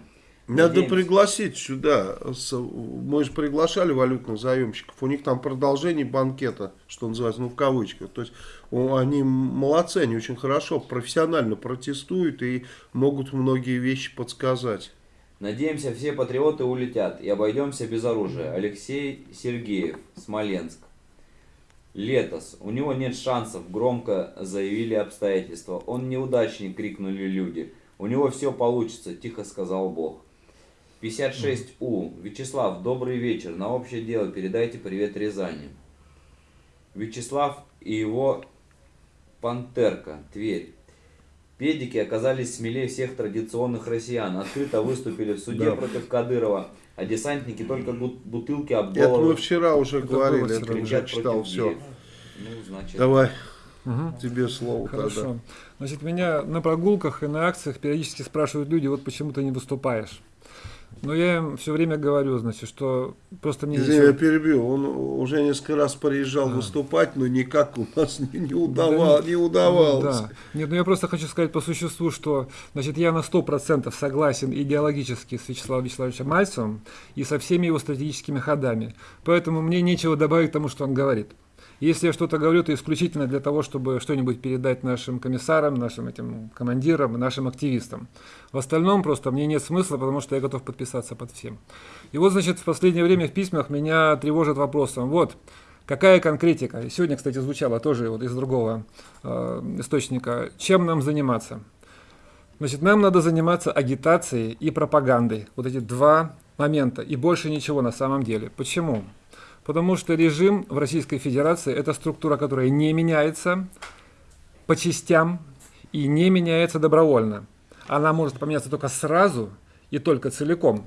[SPEAKER 1] Надо
[SPEAKER 2] Надеемся.
[SPEAKER 1] пригласить сюда. Мы же приглашали валютных заемщиков. У них там продолжение банкета, что называется, ну в кавычках. То есть они молодцы, они очень хорошо, профессионально протестуют и могут многие вещи подсказать.
[SPEAKER 2] Надеемся, все патриоты улетят и обойдемся без оружия. Алексей Сергеев, Смоленск. Летос. У него нет шансов, громко заявили обстоятельства. Он неудачник, крикнули люди. У него все получится, тихо сказал Бог. 56У. Вячеслав, добрый вечер. На общее дело передайте привет Рязани. Вячеслав и его Пантерка, Тверь. Педики оказались смелее всех традиционных россиян. Открыто выступили в суде
[SPEAKER 1] Да.
[SPEAKER 2] против Кадырова, а десантники только бут- бутылки об
[SPEAKER 1] Это мы
[SPEAKER 2] голову
[SPEAKER 1] вчера уже
[SPEAKER 11] Это
[SPEAKER 1] говорили, это уже читал все.
[SPEAKER 2] геев. Ну, значит,
[SPEAKER 1] Давай,
[SPEAKER 11] Мгм.
[SPEAKER 1] тебе слово тогда.
[SPEAKER 11] Хорошо. Значит, меня на прогулках и на акциях периодически спрашивают люди, вот почему ты не выступаешь. Но я им все время говорю, значит, что просто мне
[SPEAKER 1] Извини,
[SPEAKER 11] нечего-
[SPEAKER 1] я перебью. Он уже несколько раз приезжал
[SPEAKER 11] А.
[SPEAKER 1] выступать, но никак у нас не, не, удава-
[SPEAKER 11] Да
[SPEAKER 1] не удавалось.
[SPEAKER 11] Да. Нет, ну я просто хочу сказать по существу, что значит, я на 100% согласен идеологически с Вячеславом Вячеславовичем Мальцевым и со всеми его стратегическими ходами. Поэтому мне нечего добавить к тому, что он говорит. Если я что-то говорю, то исключительно для того, чтобы что-нибудь передать нашим комиссарам, нашим этим командирам, нашим активистам. В остальном просто мне нет смысла, потому что я готов подписаться под всем. И вот, значит, в последнее время в письмах меня тревожит вопросом. Вот, Какая конкретика? Сегодня, кстати, звучало тоже вот из другого э, источника. Чем нам заниматься? Значит, нам надо заниматься агитацией и пропагандой. Вот эти два момента. И больше ничего на самом деле. Почему? Потому что режим в Российской Федерации – это структура, которая не меняется по частям и не меняется добровольно. Она может поменяться только сразу и только целиком.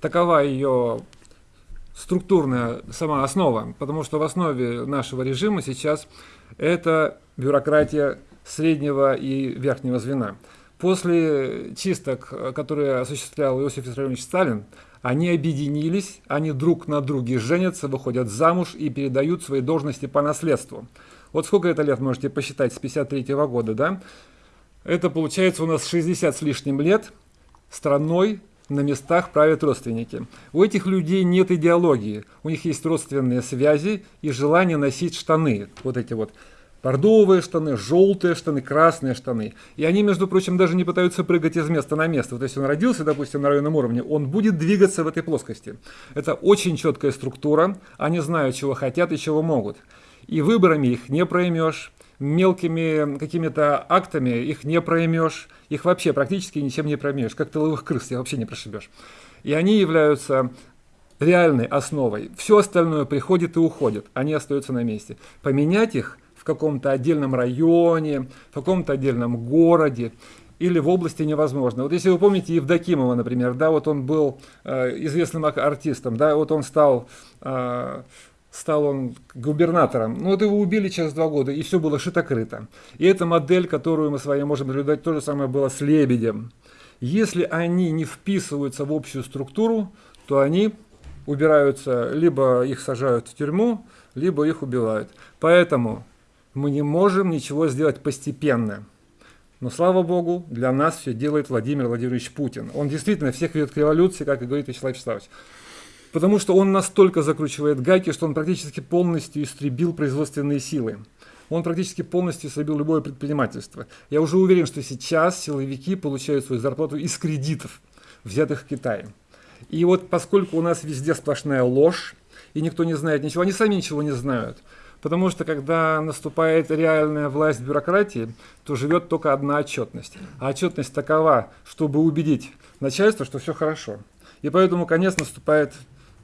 [SPEAKER 11] Такова ее структурная сама основа, потому что в основе нашего режима сейчас это бюрократия среднего и верхнего звена. После чисток, которые осуществлял Иосиф Виссарионович Сталин, они объединились, они друг на друге женятся, выходят замуж и передают свои должности по наследству. Вот сколько это лет, можете посчитать, с 53 -го года, да? Это получается у нас 60 с лишним лет страной на местах правят родственники. У этих людей нет идеологии, у них есть родственные связи и желание носить штаны, вот эти вот бордовые штаны, желтые штаны, красные штаны. И они, между прочим, даже не пытаются прыгать из места на место. Вот если он родился, допустим, на районном уровне, он будет двигаться в этой плоскости. Это очень четкая структура, они знают, чего хотят и чего могут. И выборами их не проймешь, мелкими какими-то актами их не проймешь, их вообще практически ничем не проймешь, как тыловых крыс их вообще не прошибешь. И они являются реальной основой. Все остальное приходит и уходит, они остаются на месте. Поменять их каком-то отдельном районе, в каком-то отдельном городе или в области невозможно. Вот если вы помните Евдокимова, например, да, вот он был э, известным артистом, да, вот он стал э, стал он губернатором. Ну вот его убили через два года, и все было шито-крыто. И эта модель, которую мы с вами можем наблюдать, то же самое было с Лебедем. Если они не вписываются в общую структуру, то они убираются, либо их сажают в тюрьму, либо их убивают. Поэтому мы не можем ничего сделать постепенно. Но, слава богу, для нас все делает Владимир Владимирович Путин. Он действительно всех ведет к революции, как и говорит Вячеслав Вячеславович потому что он настолько закручивает гайки, что он практически полностью истребил производственные силы. Он практически полностью истребил любое предпринимательство. Я уже уверен, что сейчас силовики получают свою зарплату из кредитов, взятых в Китае. И вот поскольку у нас везде сплошная ложь, и никто не знает ничего, они сами ничего не знают. Потому что когда наступает реальная власть бюрократии, то живет только одна отчетность. А отчетность такова, чтобы убедить начальство, что все хорошо. И поэтому конец наступает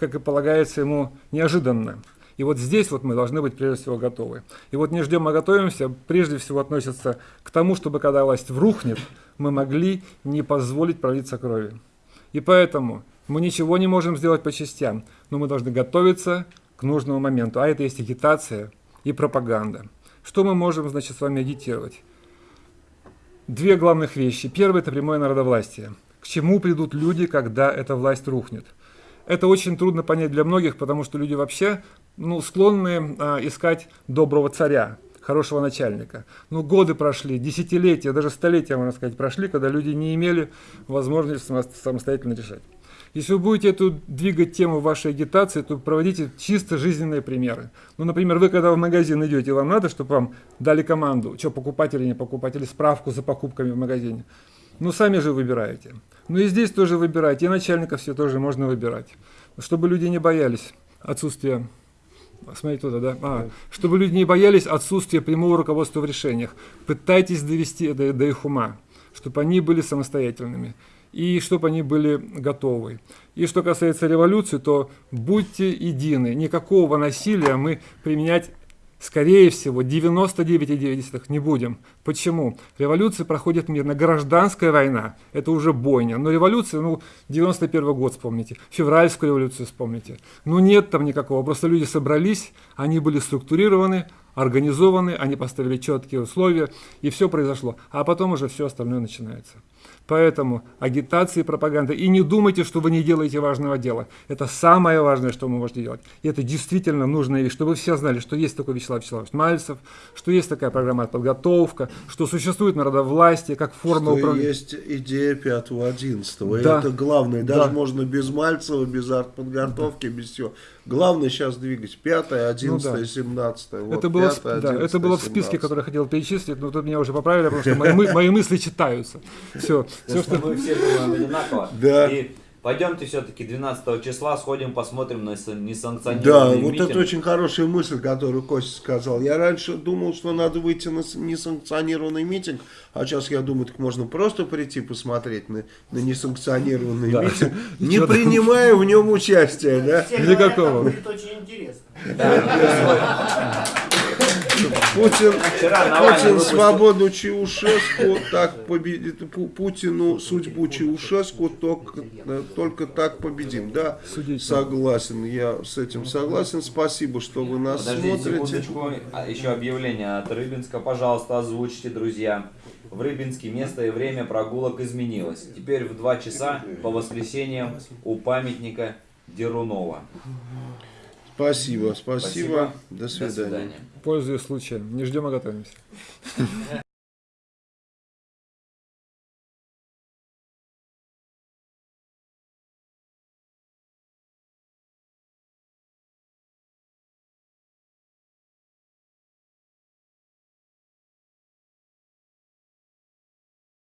[SPEAKER 11] как и полагается ему, неожиданно. И вот здесь вот мы должны быть прежде всего готовы. И вот не ждем, а готовимся, прежде всего относится к тому, чтобы когда власть врухнет, мы могли не позволить пролиться крови. И поэтому мы ничего не можем сделать по частям, но мы должны готовиться к нужному моменту. А это есть агитация и пропаганда. Что мы можем, значит, с вами агитировать? Две главных вещи. Первое – это прямое народовластие. К чему придут люди, когда эта власть рухнет? Это очень трудно понять для многих, потому что люди вообще ну, склонны а, искать доброго царя, хорошего начальника. Но годы прошли, десятилетия, даже столетия, можно сказать, прошли, когда люди не имели возможности самостоятельно решать. Если вы будете эту двигать тему вашей агитации, то проводите чисто жизненные примеры. Ну, например, вы когда в магазин идете, вам надо, чтобы вам дали команду, что покупать или не покупать, или справку за покупками в магазине. Ну, сами же выбираете. Ну и здесь тоже выбирайте, и начальников все тоже можно выбирать. Чтобы люди не боялись отсутствия Смотрите туда, да? А, чтобы люди не боялись отсутствия прямого руководства в решениях. Пытайтесь довести до, до их ума, чтобы они были самостоятельными и чтобы они были готовы. И что касается революции, то будьте едины. Никакого насилия мы применять Скорее всего, 99,9 не будем. Почему? Революция проходит мирно. Гражданская война – это уже бойня. Но революция, ну, 91 год вспомните, февральскую революцию вспомните. Ну, нет там никакого. Просто люди собрались, они были структурированы, организованы, они поставили четкие условия, и все произошло. А потом уже все остальное начинается. Поэтому агитация и пропаганда. И не думайте, что вы не делаете важного дела. Это самое важное, что вы можете делать. И это действительно нужная вещь, чтобы все знали, что есть такой Вячеслав Вячеславович Мальцев, что есть такая программа подготовка, что существует народовластие как форма
[SPEAKER 1] что
[SPEAKER 11] управления.
[SPEAKER 1] есть идея 5-11. Да. Это главное. Даже да. можно без Мальцева, без артподготовки, да. без всего. Главное сейчас двигать 5, 11, ну, да. 17. Вот,
[SPEAKER 11] это, было, 5, 11, да, это было в списке, который я хотел перечислить, но тут меня уже поправили, потому что мои, мои мысли читаются. Все, все
[SPEAKER 2] что... Мы все думаем одинаково.
[SPEAKER 1] Да.
[SPEAKER 2] И пойдемте все-таки 12 числа сходим, посмотрим на несанкционированный
[SPEAKER 1] Да,
[SPEAKER 2] митинг.
[SPEAKER 1] вот это очень хорошая мысль, которую Костя сказал. Я раньше думал, что надо выйти на несанкционированный митинг, а сейчас я думаю, так можно просто прийти посмотреть на, на несанкционированный да. митинг, не принимая в нем участия. Да?
[SPEAKER 11] Никакого.
[SPEAKER 7] Будет очень интересно.
[SPEAKER 1] Путин, Путин свободу Чаушеску, так победит, Путину судьбу Чаушеску, только, только так победим. Да, согласен, я с этим согласен. Спасибо, что вы нас
[SPEAKER 2] Подождите
[SPEAKER 1] смотрите.
[SPEAKER 2] а, еще объявление от Рыбинска. Пожалуйста, озвучьте, друзья. В Рыбинске место и время прогулок изменилось. Теперь в 2 часа по воскресеньям у памятника Дерунова.
[SPEAKER 1] Спасибо, спасибо.
[SPEAKER 2] Спасибо.
[SPEAKER 1] До
[SPEAKER 2] До
[SPEAKER 1] свидания.
[SPEAKER 2] свидания.
[SPEAKER 11] Пользуясь случаем. Не ждем, а готовимся.